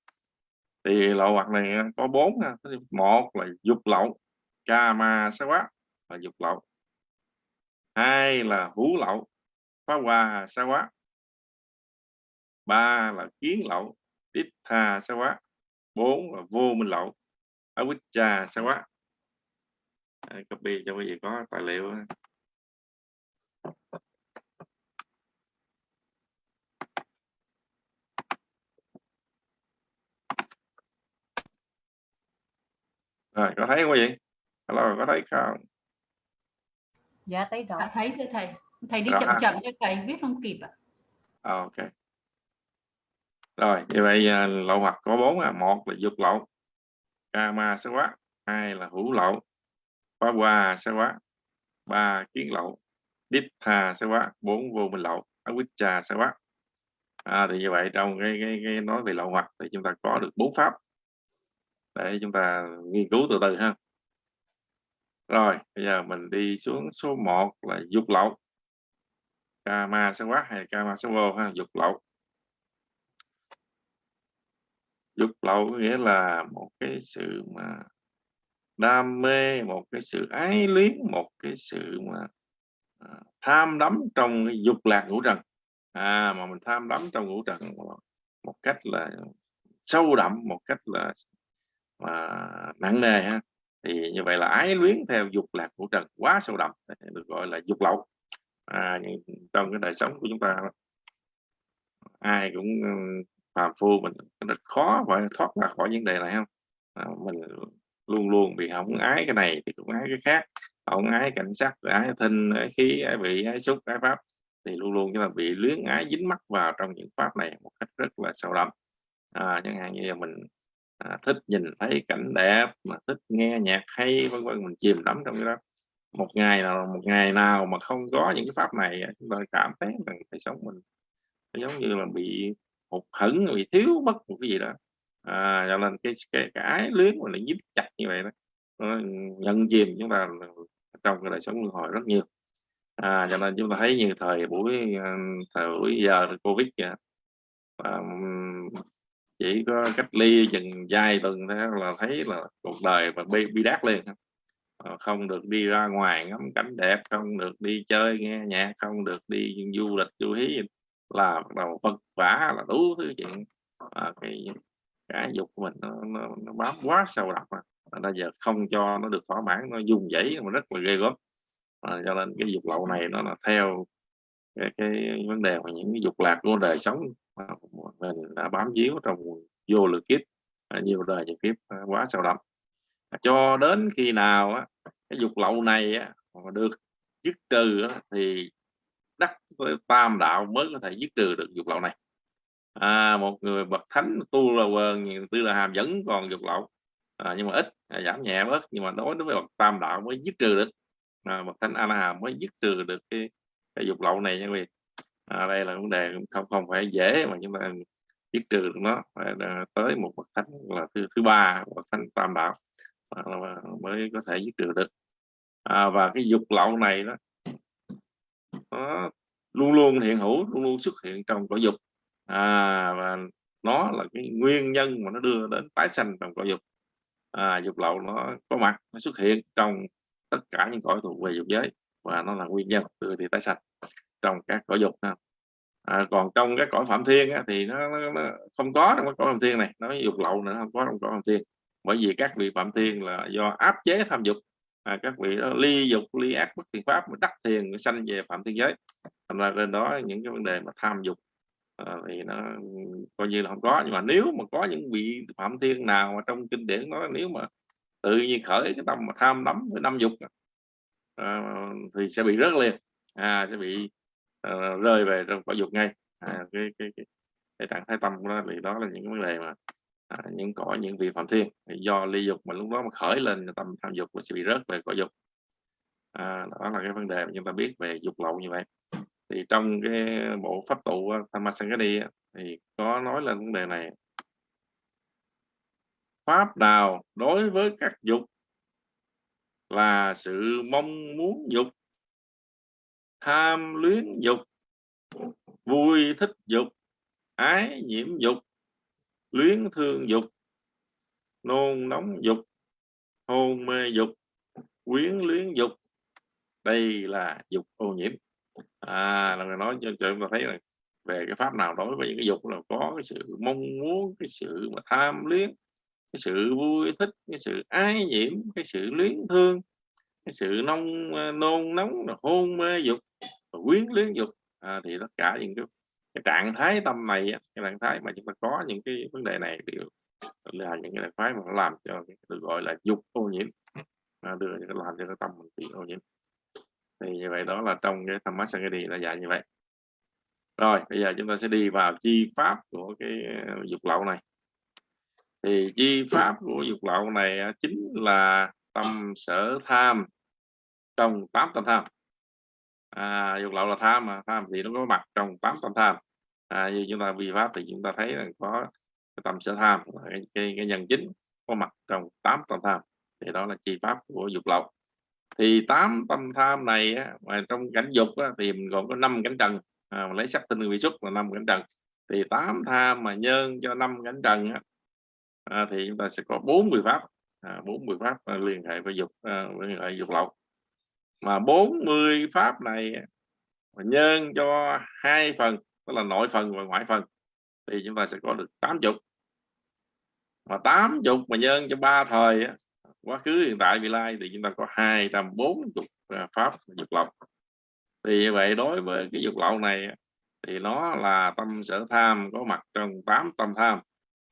thì lậu hoặc này ờ, có bốn một là dục lậu, ca ma sa quá là dục lậu. Hai là hú lậu, phá hoa sa quá ba là kiến lậu tít tha sa quá bốn là vô minh lậu avicca sa quá copy cho quý vị có tài liệu rồi có thấy không quý vị hello có thấy không dạ thấy rõ. À, thấy thưa thầy? Thầy đi Rõ chậm ha. chậm cho thầy viết không kịp ạ. À, ok. Rồi như vậy à, lậu hoặc có bốn à. Một là dục lậu kama sẽ quá. Hai là hữu lậu phá hoa sẽ quá. Ba kiến lậu đít tha sẽ quá. Bốn vô minh lậu avicca sẽ quá. À, thì như vậy trong cái, cái, cái nói về lậu hoặc thì chúng ta có được bốn pháp để chúng ta nghiên cứu từ từ ha. Rồi, bây giờ mình đi xuống số 1 là dục lậu. Kama sẽ quá hay kama sẽ vô ha, dục lậu. Dục lậu có nghĩa là một cái sự mà đam mê, một cái sự ái luyến, một cái sự mà à, tham đắm trong cái dục lạc ngũ trần. À mà mình tham đắm trong ngũ trần một cách là sâu đậm, một cách là mà nặng nề ha. Thì như vậy là ái luyến theo dục lạc của trần quá sâu đậm được gọi là dục lậu. À, trong cái đời sống của chúng ta ai cũng ừ, phàm phu mình rất khó phải thoát ra khỏi vấn đề này không à, mình luôn luôn bị hỏng ái cái này thì cũng ái cái khác. Hỏng ái cảnh sắc ái thinh ái khí ái vị ái xúc ái pháp thì luôn luôn chúng ta bị luyến ái dính mắc vào trong những pháp này một cách rất là sâu đậm. À, chẳng hạn như là mình à, thích nhìn thấy cảnh đẹp mà thích nghe nhạc hay vân vân mình chìm đắm trong cái đó. Một ngày nào một ngày nào mà không có những cái pháp này chúng ta cảm thấy rằng đời sống mình giống như là bị hụt hẫng bị thiếu mất một cái gì đó. À, cho nên cái cái cái luyến mà lại dính chặt như vậy đó. Nó nhận chìm chúng ta trong cái đời sống luân hồi rất nhiều. À, cho nên chúng ta thấy như thời buổi à, thời buổi giờ covid kìa. À, chỉ có cách ly chừng vài tuần thế là thấy là cuộc đời và bi, bi đát liền ờ, không được đi ra ngoài ngắm cảnh đẹp không được đi chơi nghe nhạc không được đi du lịch du hí là bắt đầu vật vả là đủ thứ chuyện. À, cái cái dục của mình nó, nó, nó bám quá sâu đậm mà. Bây giờ không cho nó được thỏa mãn nó dùng dãy mà rất là ghê gớm. À, cho nên cái dục lậu này nó là theo cái, cái vấn đề mà những cái dục lạc của đời sống mình đã bám víu trong vô lượng kiếp à, nhiều đời nhiều kiếp à, quá sâu đậm. À, cho đến khi nào á, cái dục lậu này á, được dứt trừ á, thì đắc tam đạo mới có thể dứt trừ được dục lậu này. À, một người bậc thánh tu là quần tư là hàm vẫn còn dục lậu. À, nhưng mà ít à, giảm nhẹ bớt nhưng mà đối với bậc tam đạo mới dứt trừ được. À, bậc thánh a la hàm mới dứt trừ được cái, cái dục lậu này nha quý vị à, đây là vấn đề không không phải dễ mà chúng ta tiết trừ được nó. Phải tới một bậc thánh là thứ thứ ba bậc thánh tam đạo mới có thể giết trừ được. À, và cái dục lậu này đó nó luôn luôn hiện hữu luôn luôn xuất hiện trong cõi dục. À, và nó là cái nguyên nhân mà nó đưa đến tái sanh trong cõi dục. À, dục lậu nó có mặt nó xuất hiện trong tất cả những cõi thuộc về dục giới và nó là nguyên nhân đưa đi tái sanh trong các cõi dục không À, còn trong cái cõi phạm thiên á, thì nó, nó, nó không có trong cái cõi phạm thiên này nó dục lậu nữa không có trong cõi phạm thiên. Bởi vì các vị phạm thiên là do áp chế tham dục. À, các vị đó ly dục ly ác bất thiện pháp mà đắc thiền sanh về phạm thiên giới. Thành ra trên đó những cái vấn đề mà tham dục à, thì nó coi như là không có. Nhưng mà nếu mà có những vị phạm thiên nào mà trong kinh điển nói nếu mà tự nhiên khởi cái tâm mà tham đắm với năm dục à, thì sẽ bị rớt liền. À, sẽ bị Ờ, rơi về trong quả dục ngay. À, cái, cái, cái, cái trạng thái tâm của nó thì đó là những vấn đề mà à, những cõi những vị phạm thiên. Thì do ly dục mà lúc đó mà khởi lên tâm tham dục nó sẽ bị rớt về cõi dục. À, đó là cái vấn đề mà chúng ta biết về dục lậu như vậy. Thì trong cái bộ pháp tụ à, Thammasangadi thì có nói lên vấn đề này. Pháp nào đối với các dục là sự mong muốn dục tham luyến dục, vui thích dục, ái nhiễm dục, luyến thương dục, nôn nóng dục, hôn mê dục, quyến luyến dục. Đây là dục ô nhiễm. À là người nói cho chúng ta thấy là về cái pháp nào đối với những cái dục là có cái sự mong muốn, cái sự mà tham luyến, cái sự vui thích, cái sự ái nhiễm, cái sự luyến thương cái sự nông ờ, nôn nóng hôn mê dục quyến luyến dục à, thì tất cả những cái, cái trạng thái tâm này cái trạng thái mà chúng ta có những cái vấn đề này đều là những cái phái mà làm cho được gọi là dục ô nhiễm à, đưa những cái làm cho cái tâm mình bị ô nhiễm. Thì như vậy đó là trong cái tham đi là dạy như vậy. Rồi bây giờ chúng ta sẽ đi vào chi pháp của cái ờ, dục lậu này. Thì chi pháp của dục lậu này chính là tâm sở tham. Trong tám tâm tham. À, dục lậu là tham mà tham thì nó có mặt trong tám tâm tham. À, như chúng ta vi pháp thì chúng ta thấy là có cái tâm sở tham cái, cái, cái nhân chính có mặt trong tám tâm tham. Thì đó là chi pháp của dục lậu. Thì tám tâm tham này á, mà trong cảnh dục á, thì mình gồm có năm cảnh trần. À, lấy sắc tinh vị xuất là năm cảnh trần. Thì tám tham mà nhân cho năm cảnh trần á, à, thì chúng ta sẽ có 40 pháp. À, bốn mươi pháp à, liên hệ với dục à, liên hệ dục lậu mà 40 pháp này nhân cho hai phần tức là nội phần và ngoại phần thì chúng ta sẽ có được 80 mà 80 mà nhân cho ba thời quá khứ hiện tại vị lai thì chúng ta có 240 à, pháp dục lậu thì như vậy đối với cái dục lậu này thì nó là tâm sở tham có mặt trong tám tâm tham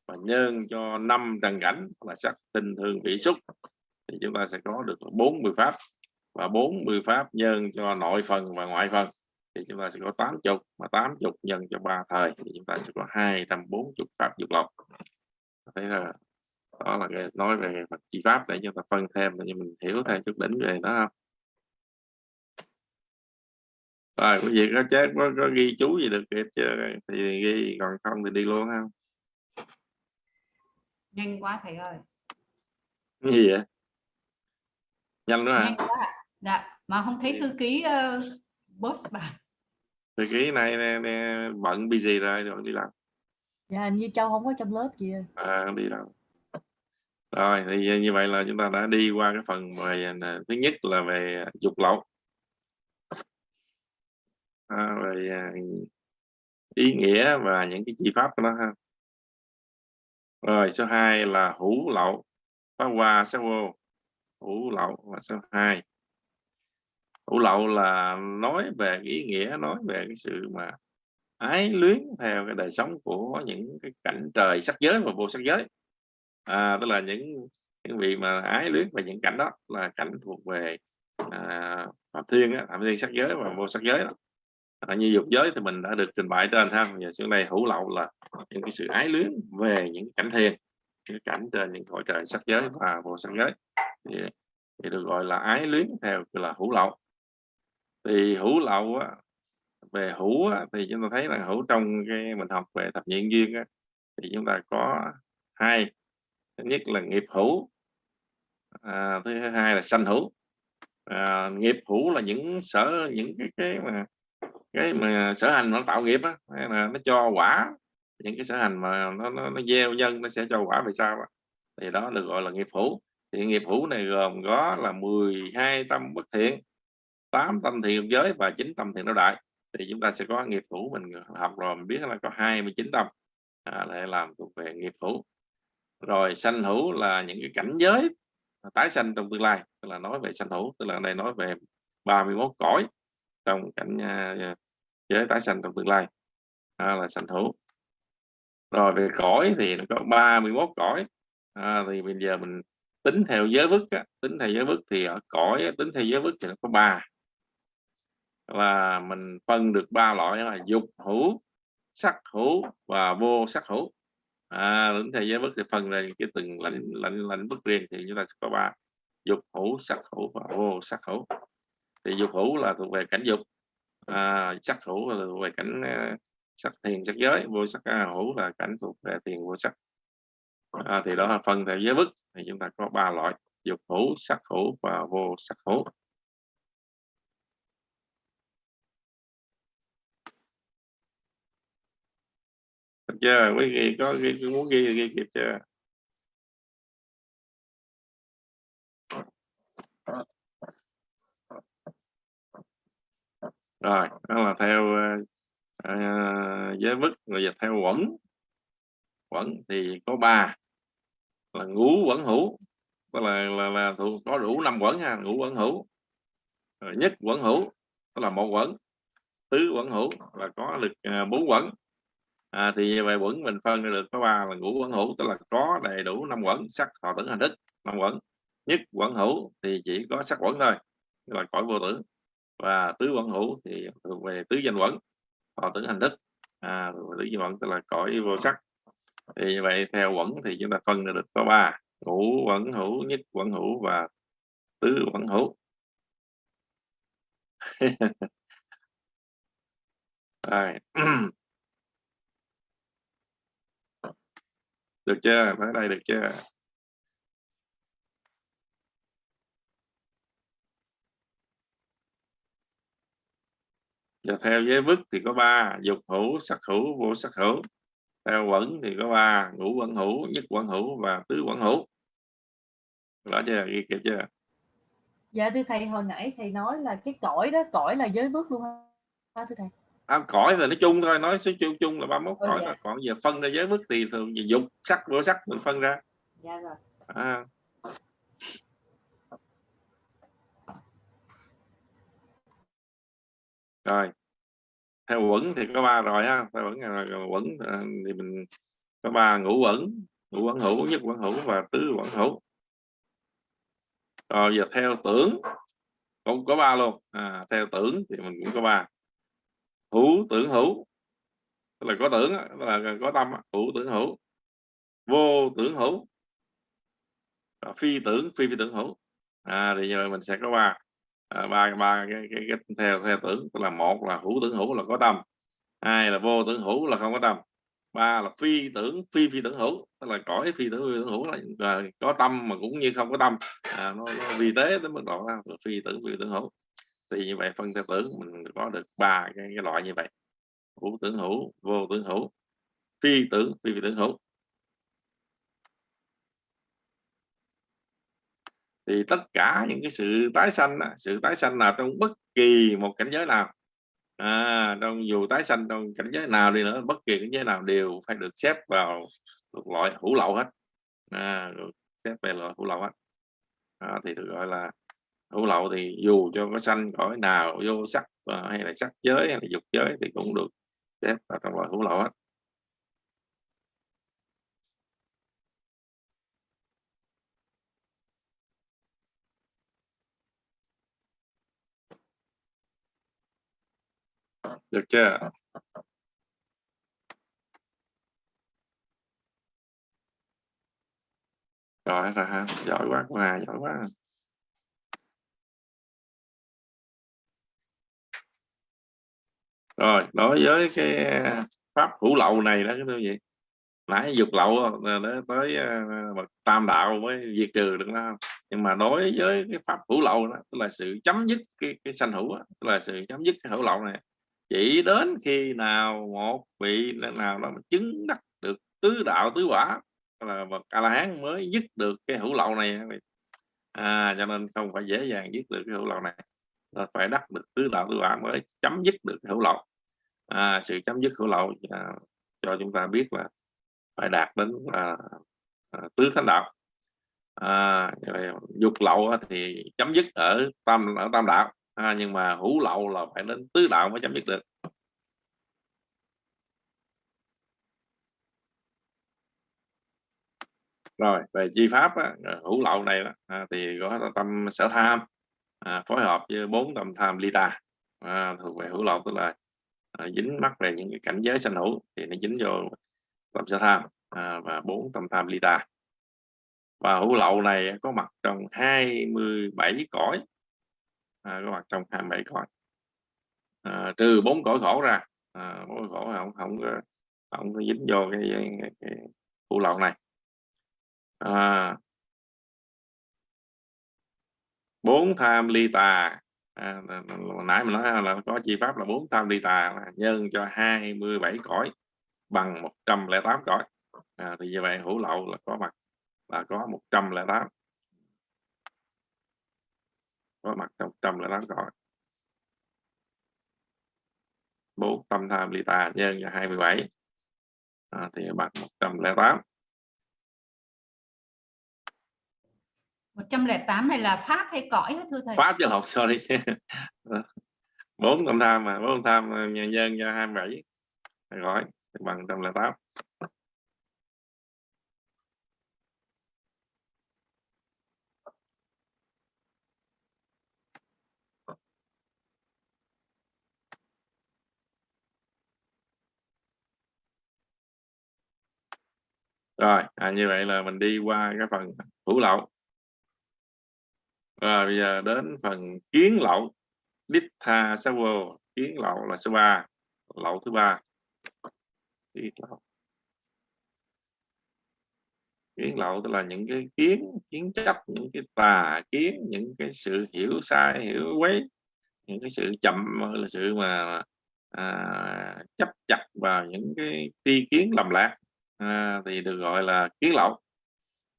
và nhân cho năm trần cảnh là sắc tinh thương vị xúc. Thì chúng ta sẽ có được 40 pháp. Và 40 pháp nhân cho nội phần và ngoại phần. Thì chúng ta sẽ có 80 mà 80 nhân cho ba thời. Thì chúng ta sẽ có 240 pháp dục lộc thấy là đó là cái nói về Phật chi pháp để chúng ta phân thêm để mình hiểu thêm chút đỉnh về đó không? Rồi quý vị có chết có, có ghi chú gì được kịp chưa? Thì ghi còn không thì đi luôn không nhanh quá thầy ơi. Cái gì vậy? Nhanh nữa hả? Dạ mà không thấy thư ký uh, boss bà. Thư ký này nè, nè, bận busy rồi rồi đi làm. Dạ như châu không có trong lớp gì à, đi đâu rồi thì như vậy là chúng ta đã đi qua cái phần về thứ nhất là về dục lậu. À, về à, ý nghĩa và những cái chi pháp của nó ha rồi số 2 là hữu lậu. Phá hoa sắc vô. Hữu lậu và số 2 hữu lậu là nói về ý nghĩa nói về cái sự mà ái luyến theo cái đời sống của những cái cảnh trời sắc giới và vô sắc giới. À, tức là những những vị mà ái luyến về những cảnh đó là cảnh thuộc về à, phạm thiên á, phạm thiên sắc giới và vô sắc giới đó. À, như dục giới thì mình đã được trình bày trên ha. Giờ xuống đây hữu lậu là những cái sự ái luyến về những cảnh thiền những cảnh trên những cõi trời sắc giới và vô sắc giới. Thì, thì được gọi là ái luyến theo là hữu lậu. Thì hữu lậu á, về hữu á, thì chúng ta thấy là hữu trong cái mình học về thập nhị duyên á, thì chúng ta có hai. Thứ nhất là nghiệp hữu à, thứ hai là sanh hữu. À, nghiệp hữu là những sở những cái cái mà cái mà sở hành nó tạo nghiệp á là nó cho quả những cái sở hành mà nó nó, nó gieo nhân nó sẽ cho quả về sau thì đó được gọi là nghiệp hữu. Thì nghiệp hữu này gồm có là 12 tâm bất thiện 8 tâm thiện giới và 9 tâm thiện đạo đại. Thì chúng ta sẽ có nghiệp hữu mình học rồi mình biết là có 29 tâm. À, để làm thuộc về nghiệp hữu. Rồi sanh hữu là những cái cảnh giới tái sanh trong tương lai tức là nói về sanh hữu tức là đây nói về 31 cõi trong cảnh uh, giới tái sanh trong tương lai. À, là sanh hữu rồi về cõi thì nó có 31 cõi. À, thì bây giờ mình tính theo giới vức á, tính theo giới vức thì ở cõi tính theo giới vức thì nó có ba. Là mình phân được ba loại là dục hữu sắc hữu và vô sắc hữu. À, tính theo giới vức thì phân ra cái từng lãnh lãnh lãnh vức riêng thì chúng ta sẽ có ba. Dục hữu sắc hữu và vô sắc hữu. Thì dục hữu là thuộc về cảnh dục. À, sắc hữu là thuộc về cảnh uh, sắc thiền sắc giới vô sắc uh, hữu là cảnh thuộc về thiền vô sắc. À, thì đó là phân theo giới bức. Thì chúng ta có ba loại dục hữu sắc hữu và vô sắc hữu. Được chưa? Quý vị có ghi, muốn ghi ghi kịp chưa? Rồi đó là theo uh, À, giới bức rồi dịch theo quẩn. Quẩn thì có ba là ngũ quẩn hữu. Tức là là, là thuộc có đủ năm quẩn ha ngũ quẩn hữu. Rồi nhất quẩn hữu tức là một quẩn. Tứ quẩn hữu là có được à, bốn quẩn. À, thì về quẩn mình phân được có ba là ngũ quẩn hữu tức là có đầy đủ năm quẩn sắc thọ tưởng hành thức năm quẩn. Nhất quẩn hữu thì chỉ có sắc quẩn thôi là cõi vô tử và tứ quẩn hữu thì thuộc về tứ danh quẩn thọ tưởng hành thức à, tứ danh tức là cõi vô sắc. Thì như vậy theo quẩn thì chúng ta phân ra được có ba. Ngũ quẩn hữu nhất quẩn hữu và tứ quẩn hữu. Rồi. Được chưa? Tới đây được chưa? Và theo giới vức thì có ba dục hữu sắc hữu vô sắc hữu. Theo quẩn thì có ba ngũ quẩn hữu nhất quẩn hữu và tứ quẩn hữu. Rõ chưa? Ghi kịp chưa? Dạ thưa thầy hồi nãy thầy nói là cái cõi đó cõi là giới vước luôn ha thưa thầy. À, cõi là nói chung thôi nói số chung chung là 31 Ừ, cõi dạ. thôi. Còn giờ phân ra giới vức thì thường gì dục sắc vô sắc mình phân ra. Dạ rồi. À. rồi theo quẩn thì có ba rồi ha. Theo quẩn là rồi quẩn ờ, thì mình có ba ngũ quẩn ngũ quẩn hữu nhất quẩn hữu và tứ quẩn hữu. Rồi giờ theo tưởng cũng có ba luôn. À, theo tưởng thì mình cũng có ba. Hữu tưởng hữu tức là có tưởng tức là có tâm hữu tưởng hữu. Vô tưởng hữu. Phi tưởng phi phi tưởng hữu. À, thì giờ mình sẽ có ba à, ba ba cái, cái, cái theo theo tưởng tức là một là hữu tưởng hữu là có tâm hai là vô tưởng hữu là không có tâm ba là phi tưởng phi phi tưởng hữu tức là cõi phi tưởng phi tưởng hữu là, là có tâm mà cũng như không có tâm. À, nó, nó vi tế tới mức độ đó là phi tưởng phi tưởng hữu. Thì như vậy phân theo tưởng mình có được ba cái, cái loại như vậy. Hữu tưởng hữu vô tưởng hữu phi tưởng phi phi tưởng hữu. Thì tất cả những cái sự tái sanh sự tái sanh nào trong bất kỳ một cảnh giới nào à, trong dù tái sanh trong cảnh giới nào đi nữa bất kỳ cảnh giới nào đều phải được xếp vào được loại hữu lậu hết. À, được xếp về loại hữu lậu hết. À, thì được gọi là hữu lậu thì dù cho có sanh cõi nào vô sắc à, hay là sắc giới hay là dục giới thì cũng được xếp vào trong loại hữu lậu hết. Được chưa? Rồi rồi ha. Giỏi quá cô Hà giỏi quá. Rồi đối với cái à, pháp hữu lậu này đó cái thứ gì nãy dục lậu ờ, đó, tới ờ, bậc tam đạo mới diệt trừ được đó nhưng mà đối với cái pháp hữu lậu đó tức là sự chấm dứt cái cái sanh hữu đó, tức là sự chấm dứt cái hữu lậu này chỉ đến khi nào một vị nào đó mà chứng đắc được tứ đạo tứ quả là bậc a la hán mới dứt được cái hữu lậu này? À, cho nên không phải dễ dàng dứt được cái hữu lậu này. Là phải đắc được tứ đạo tứ quả mới chấm dứt được cái hữu lậu. À, sự chấm dứt hữu lậu à, cho chúng ta biết là phải đạt đến à, à, tứ thánh đạo. À, dục lậu thì chấm dứt ở tam ở tam đạo à, nhưng mà hữu lậu là phải đến tứ đạo mới chấm dứt được. Rồi về chi pháp á, hữu lậu này đó, à, thì có tâm sở tham à, phối hợp với bốn tâm tham ly tà à, thuộc về hữu lậu tức là à, dính mắc về những cái cảnh giới sanh hữu thì nó dính vô tâm sở tham à, và bốn tâm tham ly tà và hữu lậu này có mặt trong 27 cõi à, có mặt trong 27 cõi à, trừ bốn cõi khổ ra. À, bốn cõi khổ không không có không có dính vô cái, cái, cái phụ lậu này. À, bốn tham ly tà. À, nãy mình nói là có chi pháp là bốn tham ly tà là nhân cho 27 cõi bằng 108 cõi. À, thì như vậy hữu lậu là có mặt là có 108 có mặt trong 108 cõi bốn tâm tham ly tà nhân cho 27 à, thì bằng 108 108 này là pháp hay cõi hả thưa thầy? pháp chứ học sorry. Bốn tâm tham mà bốn tâm tham nhân nhân cho 27 gọi bằng 108 rồi à, như vậy là mình đi qua cái phần hữu lậu. Rồi bây giờ đến phần kiến lậu. Ditha Sawo kiến lậu là số 3 lậu thứ ba. Kiến lậu. Kiến lậu tức là những cái kiến kiến chấp những cái tà kiến những cái sự hiểu sai hiểu quấy những cái sự chậm là sự mà à, chấp chặt vào những cái tri kiến lầm lạc à, thì được gọi là kiến lậu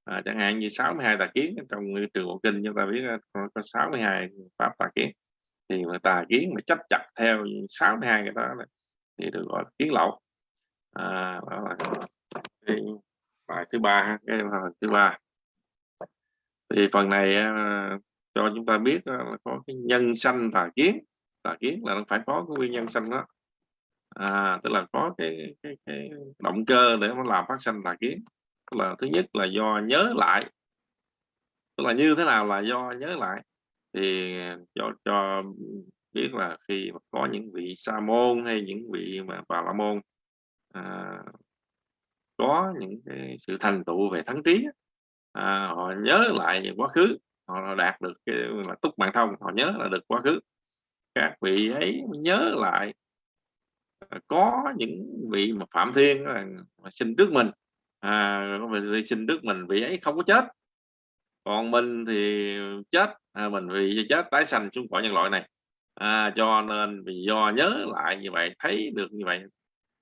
à, chẳng hạn như 62 tà kiến trong trường bộ kinh chúng ta biết à, có 62 pháp tà kiến. Thì mà tà kiến mà chấp chặt theo 62 cái đó thì được gọi là kiến lậu à, đó là cái bài thứ ba cái bài thứ ba. Thì phần này à, cho chúng ta biết à, là có cái nhân sanh tà kiến. Tà kiến là nó phải có cái nguyên nhân sanh đó à, tức là có cái, cái, cái động cơ để nó làm phát sinh tà kiến. Tức là thứ nhất là do nhớ lại. Tức là như thế nào là do nhớ lại? Thì cho cho biết là khi mà có những vị sa môn hay những vị mà bà la môn à, có những cái sự thành tựu về thắng trí à, họ nhớ lại về quá khứ họ đạt được cái là túc mạng thông họ nhớ là được quá khứ. Các vị ấy nhớ lại à, có những vị mà phạm thiên là sinh trước mình. À, sinh trước mình vị ấy không có chết. Còn mình thì chết. À, mình vì chết tái sanh xuống cõi nhân loại này. À, cho nên vì do nhớ lại như vậy thấy được như vậy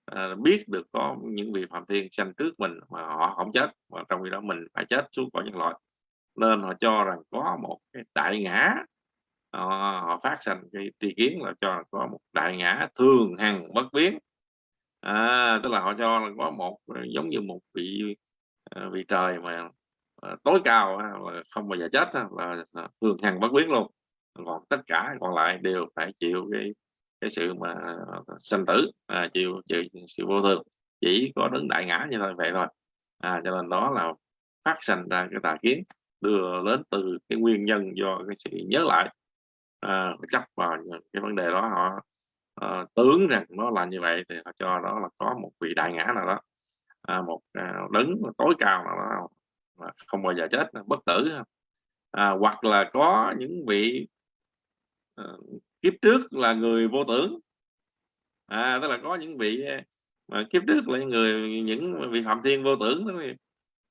à, biết được có những vị phạm thiên sanh trước mình mà họ không chết mà trong khi đó mình phải chết xuống cõi nhân loại. Nên họ cho rằng có một cái đại ngã họ, họ phát sanh cái tri kiến là cho có một đại ngã thường hằng bất biến. À, tức là họ cho là có một giống như một vị à, vị trời mà à, tối cao là không bao giờ chết là à, thường hằng bất biến luôn. Còn tất cả còn lại đều phải chịu cái cái sự mà sanh tử à, chịu, chịu sự vô thường. Chỉ có đứng đại ngã như vậy thôi. À, cho nên đó là phát sinh ra cái tà kiến đưa đến từ cái nguyên nhân do cái sự nhớ lại. Ờ, à, chấp vào cái vấn đề đó họ ờ, à, tướng rằng nó là như vậy thì họ cho đó là có một vị đại ngã nào đó. À, một à, đấng tối cao nào đó mà không bao giờ chết bất tử. À, hoặc là có những vị à, kiếp trước là người vô tưởng. À, tức là có những vị mà kiếp trước là những người những vị phạm thiên vô tưởng đó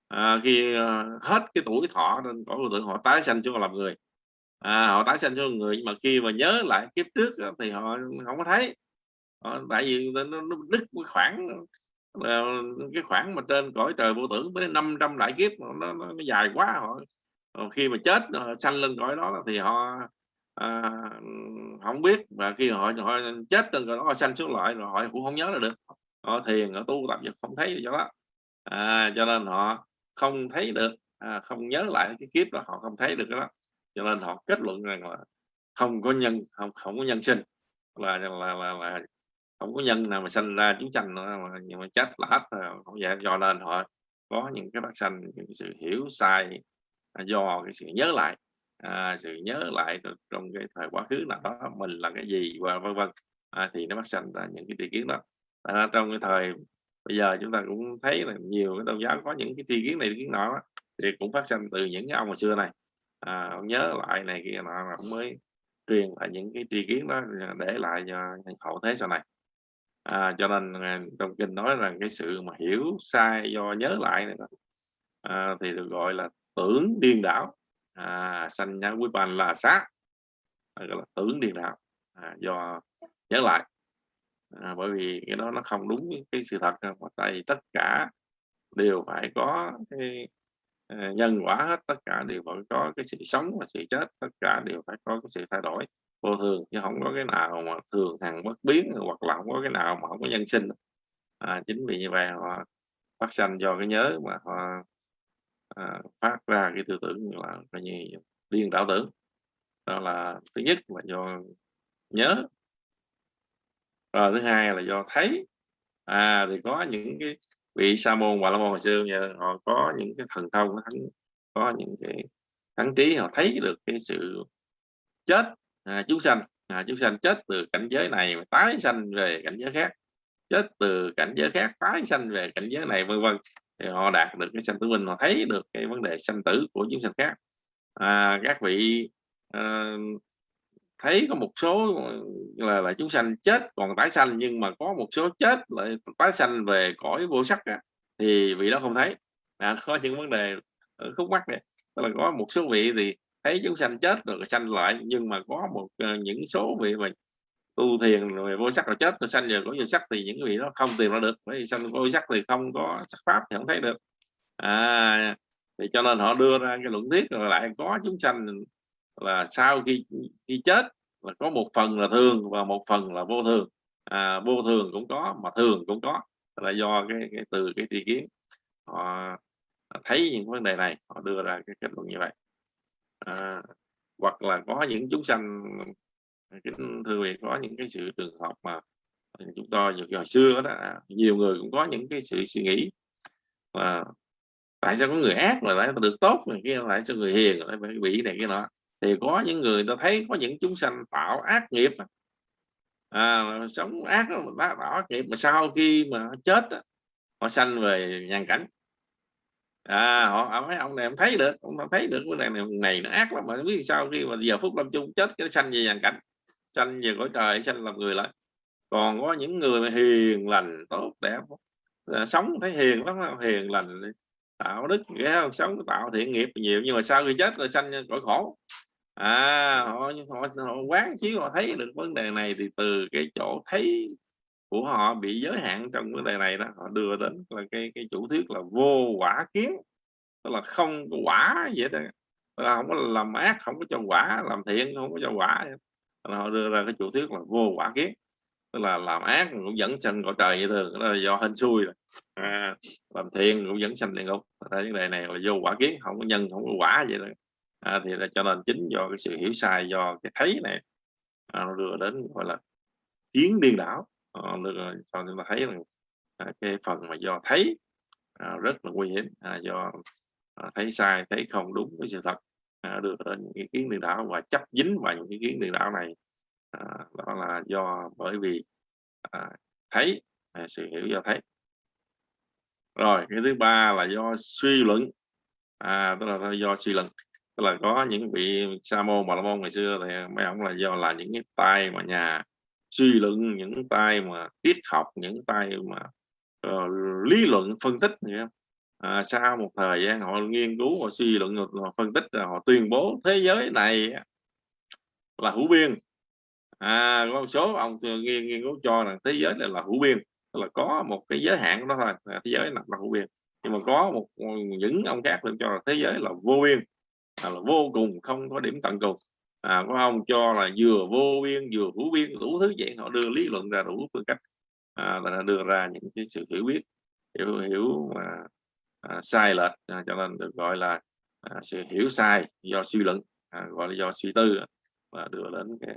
à, khi à, hết cái tuổi thọ nên có vô tưởng họ tái sanh cho làm người à, họ tái sanh cho người nhưng mà khi mà nhớ lại kiếp trước thì họ không có thấy. Họ, tại vì nó, nó đứt cái khoảng ờ, cái khoảng mà trên cõi trời vô tưởng tới 500 đại kiếp nó, nó, nó dài quá họ. Ờ, khi mà chết họ sanh lên cõi đó thì họ à, không biết. Và khi họ họ chết trên cõi đó họ sanh xuống lại rồi họ cũng không nhớ là được. Họ thiền họ tu tập không thấy do đó. À, cho nên họ không thấy được à, không nhớ lại cái kiếp đó họ không thấy được cái đó cho nên họ kết luận rằng là không có nhân không không có nhân sinh. Là là là, là không có nhân nào mà sinh ra chúng tranh nữa mà nhưng mà chết là hết không vậy do nên họ có những cái phát sanh những sự hiểu sai à, do cái sự nhớ lại à, sự nhớ lại trong cái thời quá khứ nào đó mình là cái gì và vân vân. À, thì nó phát sinh ra những cái tri kiến đó. À, trong cái thời bây giờ chúng ta cũng thấy là nhiều cái tôn giáo có những cái tri kiến này tri kiến nọ thì cũng phát sinh từ những cái ông hồi xưa này à, ông nhớ lại này kia nọ là ông mới truyền lại những cái tri kiến đó để lại cho hậu thế sau này. À, cho nên à, trong kinh nói rằng cái sự mà hiểu sai do nhớ lại này đó, à, thì được gọi là tưởng điên đảo. À, sanh nhá quý bàn là sát à, gọi là tưởng điên đảo à, do nhớ lại. À, bởi vì cái đó nó không đúng cái sự thật tại vì tất cả đều phải có cái Ờ, nhân quả hết tất cả đều phải có cái sự sống và sự chết tất cả đều phải có cái sự thay đổi. Vô thường chứ không có cái nào mà thường hằng bất biến hoặc là không có cái nào mà không có nhân sinh. À, chính vì như vậy họ phát sanh do cái nhớ mà họ à, phát ra cái tư tưởng là coi như điên đảo tưởng. Đó là thứ nhất là do nhớ. Rồi thứ hai là do thấy. À thì có những cái vị sa môn và la môn hồi xưa giờ họ có những cái thần thông thắng có những cái thắng trí họ thấy được cái sự chết à, chúng sanh à, chúng sanh chết từ cảnh giới này tái sanh về cảnh giới khác chết từ cảnh giới khác tái sanh về cảnh giới này vân vân. Thì họ đạt được cái sanh tử minh họ thấy được cái vấn đề sanh tử của chúng sanh khác. À, các vị uh, thấy có một số ờ, là là chúng sanh chết còn tái sanh nhưng mà có một số chết lại tái sanh về cõi vô sắc à, thì vị đó không thấy. À, có những vấn đề ờ, khúc mắc này. Tức là có một số vị thì thấy chúng sanh chết rồi sanh lại nhưng mà có một ờ, những số vị mà tu thiền rồi vô sắc rồi chết rồi sanh giờ có vô sắc thì những vị đó không tìm ra được. Bởi vì sanh vô sắc thì không có sắc pháp thì không thấy được. À thì cho nên họ đưa ra cái luận thuyết rồi lại có chúng sanh là sau khi khi chết là có một phần là thường và một phần là vô thường. À, vô thường cũng có mà thường cũng có. Là do cái, cái từ cái tri kiến. Họ thấy những vấn đề này họ đưa ra cái kết luận như vậy. À, hoặc là có những chúng sanh kính thưa vị có những cái sự trường hợp mà chúng tôi nhiều hồi xưa đó nhiều người cũng có những cái sự suy nghĩ mà tại sao có người ác là lại được tốt này kia lại sao người hiền lại phải bị này cái nọ thì có những người ta thấy có những chúng sanh tạo ác nghiệp à, sống ác đó, tạo ác nghiệp mà sau khi mà chết đó, họ sanh về nhàn cảnh. À họ mấy ông này em thấy được ông thấy được cái này này nó ác lắm mà biết sao khi mà giờ phút lâm chung chết cái sanh về nhàn cảnh sanh về cõi trời sanh làm người lại. Còn có những người hiền lành tốt đẹp à, sống thấy hiền lắm hiền lành tạo đức ghé không? Sống tạo thiện nghiệp nhiều nhưng mà sau khi chết rồi sanh cõi khổ à họ, họ, họ quán chiếu họ thấy được vấn đề này thì từ cái chỗ thấy của họ bị giới hạn trong vấn đề này đó họ đưa đến là cái cái chủ thuyết là vô quả kiến. Tức là không có quả vậy đó. Là không có làm ác không có cho quả làm thiện không có cho quả họ đưa ra cái chủ thuyết là vô quả kiến. Tức là làm ác cũng dẫn sanh cõi trời như thường đó là do hên xui rồi. À, làm thiện cũng dẫn sanh địa ngục. Vấn đề này là vô quả kiến không có nhân không có quả vậy đó à, thì là cho nên chính do cái sự hiểu sai do cái thấy này à, nó đưa đến gọi là kiến điên đảo. Ờ, à, được cho chúng ta thấy rằng à, cái phần mà do thấy à, rất là nguy hiểm. À, do à, thấy sai thấy không đúng với sự thật à, đưa đến những cái kiến điên đảo và chấp dính vào những cái kiến điên đảo này. À, đó là do bởi vì à, thấy à, sự hiểu do thấy. Rồi cái thứ ba là do suy luận. À tức là do suy luận tức là có những vị sa môn bà la môn ngày xưa thì mấy ông là do là những cái tay mà nhà suy luận những tay mà triết học những tay mà uh, lý luận phân tích vậy à, sau một thời gian họ nghiên cứu họ suy luận họ phân tích rồi họ tuyên bố thế giới này là hữu biên. À có một số ông nghiên nghiên cứu cho rằng thế giới này là hữu biên tức là có một cái giới hạn của nó thôi thế giới là, là hữu biên. Nhưng mà có một những ông khác lên cho là thế giới là vô biên à, là vô cùng không có điểm tận cùng. À, có ông cho là vừa vô biên vừa hữu biên đủ thứ vậy. Họ đưa lý luận ra đủ phương cách. À, là đưa ra những cái sự hiểu biết hiểu hiểu mà à, sai lệch à, cho nên được gọi là à, sự hiểu sai do suy luận à, gọi là do suy tư và đưa đến cái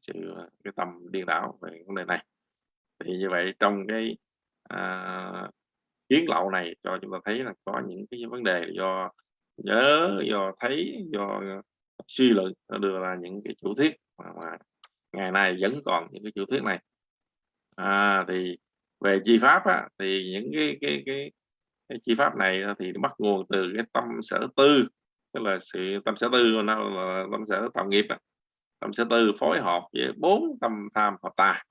sự à, cái tầm điên đảo về vấn đề này. Thì như vậy trong cái à, kiến lậu này cho chúng ta thấy là có những cái vấn đề do nhớ do thấy do ờ, suy luận nó đưa ra những cái chủ thuyết mà, mà ngày nay vẫn còn những cái chủ thuyết này. À, thì về chi pháp á, thì những cái cái cái, cái chi pháp này thì bắt nguồn từ cái tâm sở tư tức là sự tâm sở tư nó là tâm sở tạo nghiệp á. tâm sở tư phối hợp với bốn tâm tham hợp tà.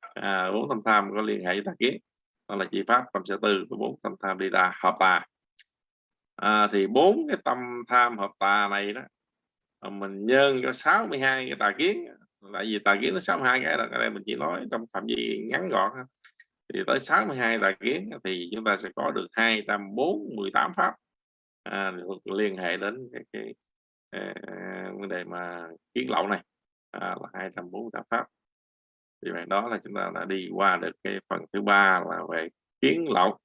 À, bốn tâm tham có liên hệ với tà kiến. Đó là chi pháp tâm sở tư với bốn tâm tham đi tà hợp tà à, thì bốn cái tâm tham hợp tà này đó mình nhân cho 62 cái tà kiến. Tại vì tà kiến nó 62 cái là cái đây mình chỉ nói trong phạm vi ngắn gọn thì tới 62 tà kiến thì chúng ta sẽ có được 248 pháp. À, liên hệ đến cái, cái, à, vấn đề mà kiến lậu này. À, là 248 pháp. Thì vậy đó là chúng ta đã đi qua được cái phần thứ ba là về kiến lậu.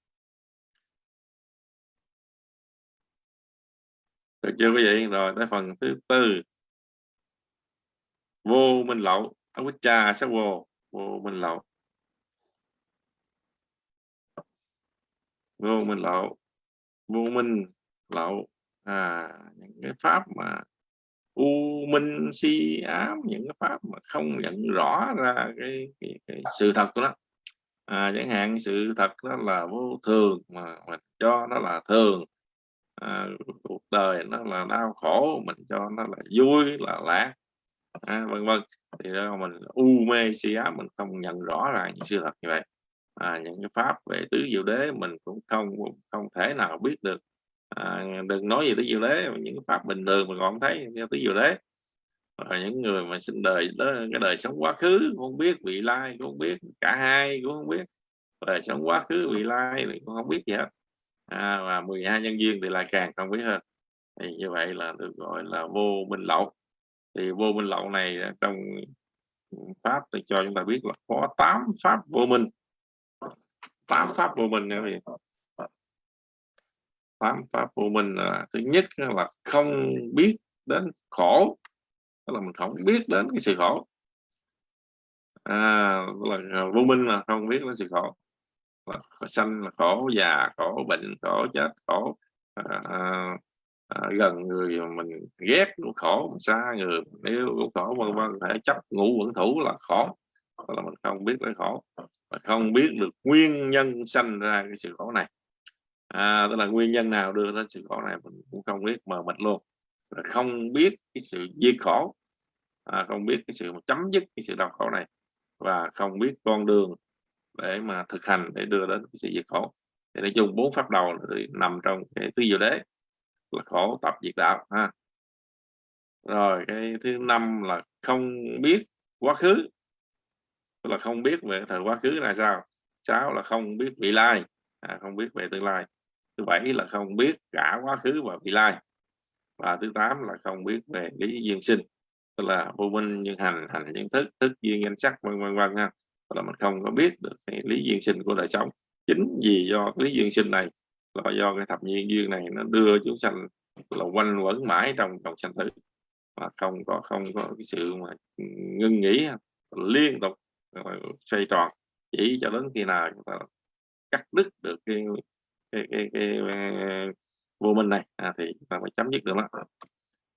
Được chưa quý vị rồi tới phần thứ tư. Vô minh lậu avicca sắc vô vô minh lậu. Vô minh lậu vô minh lậu. À những cái pháp mà u minh si ám những cái pháp mà không nhận rõ ra cái, cái, cái sự thật của nó. À, chẳng hạn sự thật đó là vô thường mà mình cho nó là thường à, cuộc đời nó là đau khổ mình cho nó là vui là lạc. À, vân vân. Thì đó mình u mê si ám mình không nhận rõ ra những sự thật như vậy. À, những cái pháp về tứ diệu đế mình cũng không không thể nào biết được. À, đừng nói gì tứ diệu đế những pháp bình thường mình còn thấy theo tứ diệu đế. Rồi những người mà sinh đời đó cái đời sống quá khứ cũng không biết vị lai cũng không biết cả hai cũng không biết. Đời sống quá khứ vị lai thì cũng không biết gì hết à, và 12 nhân viên thì lại càng không biết hơn. Thì như vậy là được gọi là vô minh lậu. Thì vô minh lậu này trong pháp thì cho chúng ta biết là có 8 pháp vô minh. 8 pháp vô minh nữa thì tám pháp vô minh là thứ nhất là không biết đến khổ. Tức là mình không biết đến cái sự khổ. À, là vô minh là không biết đến sự khổ. Ờ, là sanh là khổ già khổ bệnh khổ chết khổ à, à, à, gần người mình ghét cũng khổ xa người nếu cũng khổ vân vân thể chấp ngũ quẩn thủ là khổ là mình không biết cái khổ và không biết được nguyên nhân sanh ra cái sự khổ này. À, tức là nguyên nhân nào đưa đến sự khổ này mình cũng không biết mờ mịt luôn. Là không biết cái sự diệt khổ à, không biết cái sự chấm dứt cái sự đau khổ này và không biết con đường để mà thực hành để đưa đến cái sự diệt khổ thì nói chung bốn pháp đầu nằm trong cái tứ diệu đế là khổ tập diệt đạo ha. Rồi cái thứ năm là không biết quá khứ. Tức là không biết về thời quá khứ là sao? Sáu là không biết vị lai. À, không biết về tương lai. Thứ bảy là không biết cả quá khứ và vị lai. Và thứ tám là không biết về lý duyên sinh. Tức là vô minh nhân hành hành nhân thức thức duyên nhân sắc vân vân vân ha là mình không có biết được cái lý duyên sinh của đời sống. Chính vì do cái lý duyên sinh này là do cái thập nhiên duyên này nó đưa chúng sanh là quanh quẩn mãi trong trong sanh tử. Mà không có không có cái sự mà ngưng nghỉ liên tục xoay tròn. Chỉ cho đến khi nào chúng ta cắt đứt được cái cái cái, cái, cái vô minh này à, thì chúng ta phải chấm dứt được nó.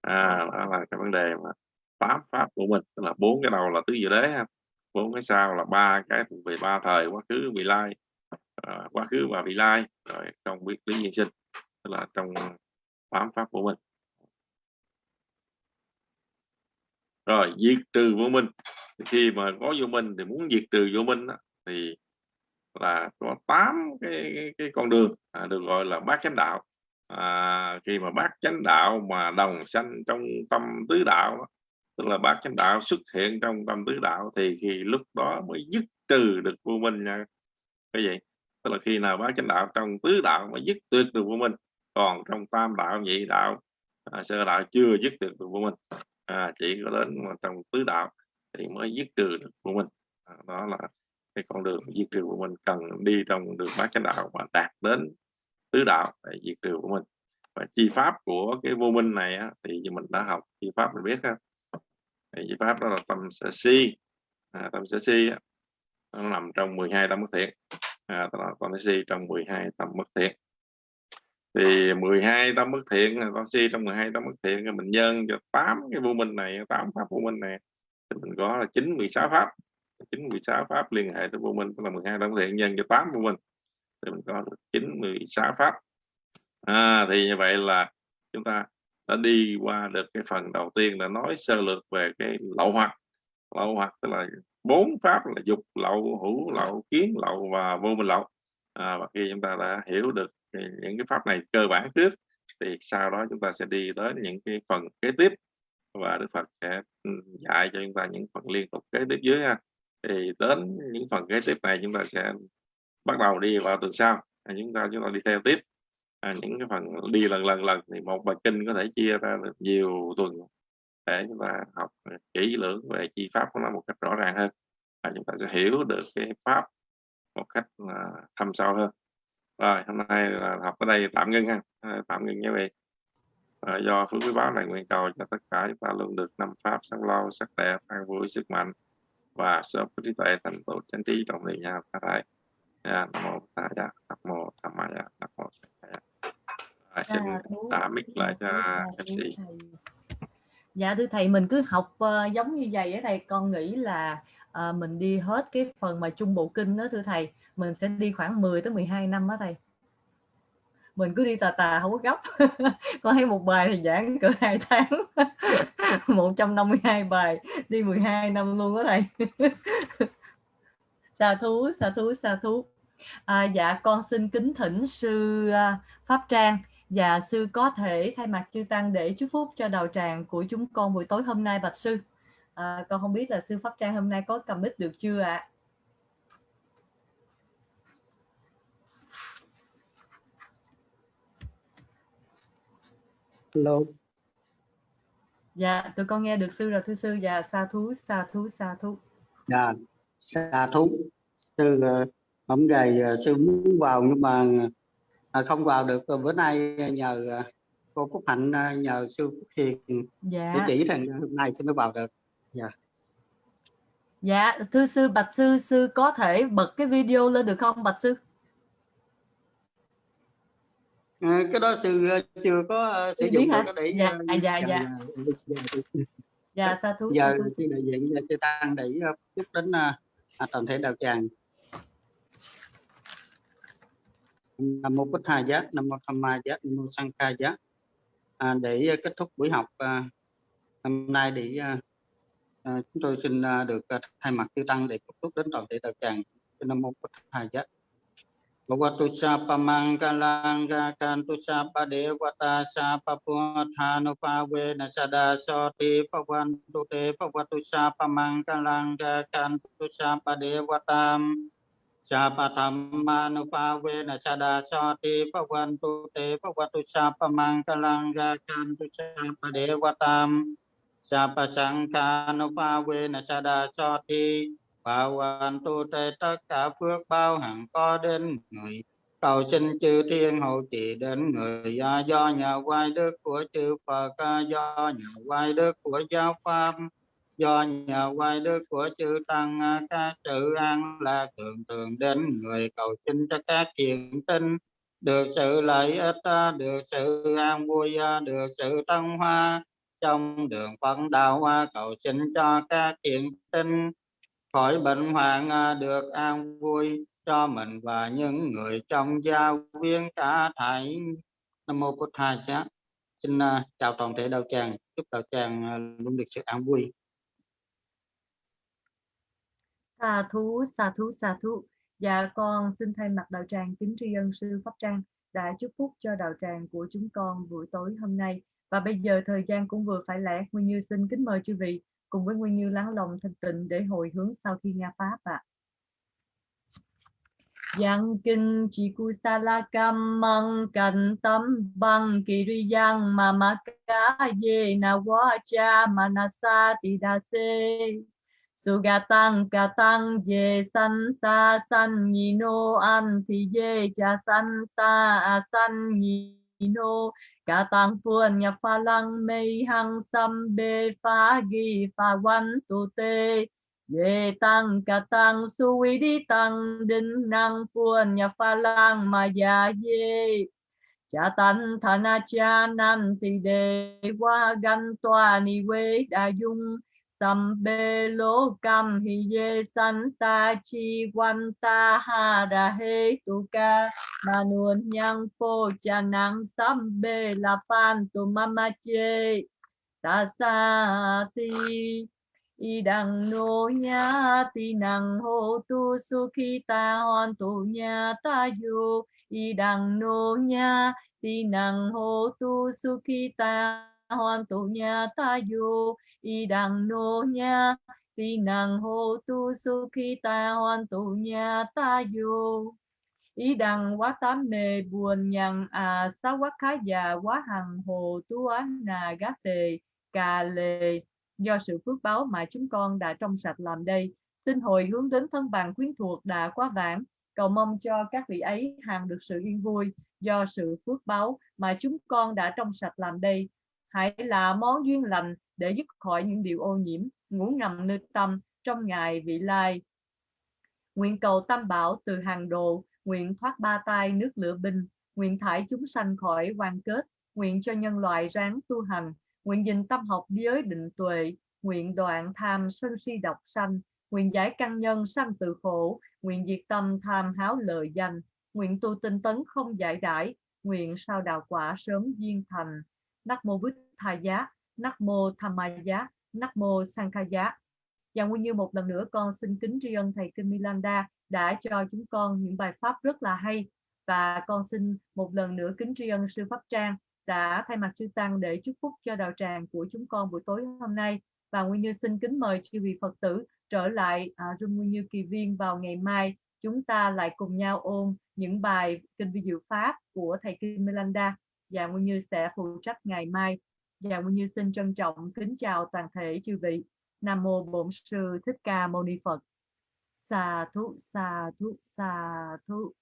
À, đó là cái vấn đề mà tám pháp của mình tức là bốn cái đầu là tứ diệu đế ha bốn cái sau là ba cái thuộc về ba thời quá khứ vị lai à, quá khứ và vị lai. Rồi không biết lý nhân sinh tức là trong tám pháp của mình rồi diệt trừ vô minh. Khi mà có vô minh thì muốn diệt trừ vô minh đó, thì là có tám cái, cái, cái con đường à, được gọi là bát chánh đạo. À, khi mà bát chánh đạo mà đồng sanh trong tâm tứ đạo tức là bát chánh đạo xuất hiện trong tâm tứ đạo thì khi lúc đó mới dứt trừ được vô minh nha. Cái gì? Tức là khi nào bát chánh đạo trong tứ đạo mới dứt tuyệt được vô minh còn trong tam đạo nhị đạo à, sơ đạo chưa dứt được vô minh à, chỉ có đến mà trong tứ đạo thì mới dứt trừ được vô minh. À, đó là cái con đường diệt trừ của mình cần đi trong đường bát chánh đạo và đạt đến tứ đạo để diệt trừ của mình và chi pháp của cái vô minh này á, thì mình đã học chi pháp mình biết ha thì chi pháp đó là tâm sở si. À, tâm sở si á, nó nằm trong 12 tâm bất thiện. À, tâm sở si trong 12 tâm bất thiện. Thì 12 tâm bất thiện con si trong 12 tâm bất thiện mình nhân cho 8 cái vô minh này 8 pháp vô minh này thì mình có là 9 16 pháp. 9 16 pháp liên hệ tới vô minh tức là 12 tâm bất thiện nhân cho 8 vô minh thì mình có được 9 16 pháp. À, thì như vậy là chúng ta đã đi qua được cái phần đầu tiên là nói sơ lược về cái lậu hoặc. Lậu hoặc tức là bốn pháp là dục lậu hữu lậu kiến lậu và vô minh lậu. À, và khi chúng ta đã hiểu được những cái pháp này cơ bản trước thì sau đó chúng ta sẽ đi tới những cái phần kế tiếp. Và Đức Phật sẽ ừ, dạy cho chúng ta những phần liên tục kế tiếp dưới ha. Thì đến những phần kế tiếp này chúng ta sẽ bắt đầu đi vào tuần sau. Chúng ta chúng ta đi theo tiếp à, những cái phần đi lần lần lần thì một bài kinh có thể chia ra được nhiều tuần để chúng ta học kỹ lưỡng về chi pháp của nó một cách rõ ràng hơn. Và chúng ta sẽ hiểu được cái pháp một cách uh, thâm sâu hơn. Rồi hôm nay là học ở đây tạm ngưng ha. À, tạm ngưng nhé vị à, do phước quý báo này nguyện cầu cho tất cả chúng ta luôn được năm pháp sống lâu sắc đẹp an vui sức mạnh và sớm có trí tuệ thành tựu chánh trí trong niệm nhà ta đại dạ, nam mô ta di nam mô tham ma nam mô à, xin trả mic lại cho mc dạ thưa thầy mình cứ học uh, giống như vậy á thầy. Con nghĩ là uh, mình đi hết cái phần mà trung bộ kinh đó thưa thầy. Mình sẽ đi khoảng 10 tới 12 năm đó thầy. Mình cứ đi tà tà không có gấp. Con thấy một bài thì giảng cỡ hai tháng. 152 bài đi 12 năm luôn đó thầy. Xa thú xa thú xa thú. À, dạ con xin kính thỉnh sư uh, pháp trang Dạ sư có thể thay mặt chư tăng để chúc phúc cho đạo tràng của chúng con buổi tối hôm nay bạch sư. À, con không biết là sư pháp trang hôm nay có cầm mic được chưa ạ? Hello. Dạ, tụi con nghe được sư rồi thưa sư. Dạ, sa thú, sa thú, sa thú. Dạ, xa thú. Sư ờ, hôm ngày ờ, sư muốn vào nhưng mà ờ, không vào được. Ờ, bữa nay nhờ ờ, cô Phúc Hạnh ờ, nhờ sư Phúc Hiền để Dạ, chỉ rằng hôm nay tôi mới vào được. dạ, thưa sư, bạch sư, sư có thể bật cái video lên được không bạch sư? Ờ, cái đó sư ờ, chưa có ờ, sử dụng được để Dạ, ờ, à, dạ, dạ. giờ- Dạ, sa thú, giờ sư đại diện cho sư tăng để ờ, chúc đến ờ, à, toàn thể đạo tràng nam mô bích hai giác nam mô tham ma giác nam mô sang ca giác. À, để à, kết thúc buổi học à, hôm nay để à, à, chúng tôi xin à, được à, thay mặt chư tăng để kết thúc đến toàn thể đạo tràng. Nam mô bích hai giác. Bhagavatu Sapa Mangalang Gakantu sa Devata Sapa Puthanu Pawe Nasada Soti Pavantu Te Bhagavatu Sapa Mangalang Gakantu Sapa Devatam Sapa cha Pawe Nasada Soti tu Te pa Sapa Mangalang Gakantu Sapa Devatam Sapa Sankanu Pawe Nasada ti Bảo hoàn tu tề tất cả phước bao hằng có đến người cầu xin chư thiên hộ trì đến người à, do nhờ quay đức của chư Phật à, do nhờ quay đức của giáo pháp do nhờ quay đức của chư tăng à, các sự an là thường thường đến người cầu xin cho các thiện tinh. Được sự lợi ích à, được sự an vui à, được sự tăng hoa trong đường phật đạo cầu xin cho các thiện tinh. Khỏi bệnh hoạn được an vui cho mình và những người trong gia viên cả thảy. Nam mô bổn thầy chá. Xin chào toàn thể đạo tràng. Chúc đạo tràng luôn được sự an vui. Xà thú, xà thú, xà thú. Dạ con xin thay mặt đạo tràng kính tri ân sư Pháp Trang đã chúc phúc cho đạo tràng của chúng con buổi tối hôm nay. Và bây giờ thời gian cũng vừa phải lẽ, Nguyên Như xin kính mời chư vị cùng với Nguyên Như lắng lòng thanh tịnh để hồi hướng sau khi nghe Pháp ạ. Yang kinh chỉ cu sa la cam măng cành tâm băng kỳ ri yang mà ma ca ye na wa cha manasa ti da se Sugatang katang ye santa san no an thì ye cha santa asan no. Katang puan nhập pha lăng mây hăng sam bê pha ghi pha văn tu tê ye tăng katang suy đi tăng đinh năng puan nhập pha lăng ma ya ye. Cha tan thana cha nan thì đề qua gan toa ni quê đa dung Sambe lo cam hi ye santa chi wan ta ha ra he tu ca. Manuan nhang po cha nang sambe la pan tu mama che ta sa ti, y đằng nô nha ti năng hô tu su khi ta hoàn tu nha ta yo y đằng nô nha ti năng hô tu su khi ta hoàn tổ nha ta yo, y đằng nô nha, ti năng hô tu su khi ta hoàn tổ nha ta vô ý đằng quá tám mê buồn nhằn à sáu quá khá già quá hằng hồ tu án nà gá tề cà lề do sự phước báo mà chúng con đã trong sạch làm đây, xin hồi hướng đến thân bằng quyến thuộc đã quá vãng. Cầu mong cho các vị ấy hàng được sự yên vui do sự phước báo mà chúng con đã trong sạch làm đây hãy là món duyên lành để dứt khỏi những điều ô nhiễm, ngủ ngầm nơi tâm trong ngày vị lai. Nguyện cầu tam bảo từ hàng đồ, nguyện thoát ba tai nước lửa binh, nguyện thải chúng sanh khỏi quan kết, nguyện cho nhân loại ráng tu hành, nguyện dình tâm học giới định tuệ, nguyện đoạn tham sân si độc sanh, nguyện giải căn nhân sanh từ khổ, nguyện diệt tâm tham háo lợi danh, nguyện tu tinh tấn không giải đãi nguyện sao đạo quả sớm duyên thành. Nắc mô Bích Tha Giá, Nắc mô Tham Ma Giá, Nắc mô Sankha Giá. Và nguyên như một lần nữa con xin kính tri ân Thầy Kinh Milanda đã cho chúng con những bài pháp rất là hay. Và con xin một lần nữa kính tri ân sư Pháp Trang đã thay mặt sư Tăng để chúc phúc cho đạo tràng của chúng con buổi tối hôm nay. Và Nguyên Như xin kính mời chư vị Phật tử trở lại à, Room Nguyên Như Kỳ Viên vào ngày mai. Chúng ta lại cùng nhau ôn những bài kinh vi diệu pháp của thầy Kim Melanda và Nguyên Như sẽ phụ trách ngày mai. Và Nguyên Như xin trân trọng kính chào toàn thể chư vị. Nam mô Bổn sư Thích Ca Mâu Ni Phật. Sa thú sa thú sa thú.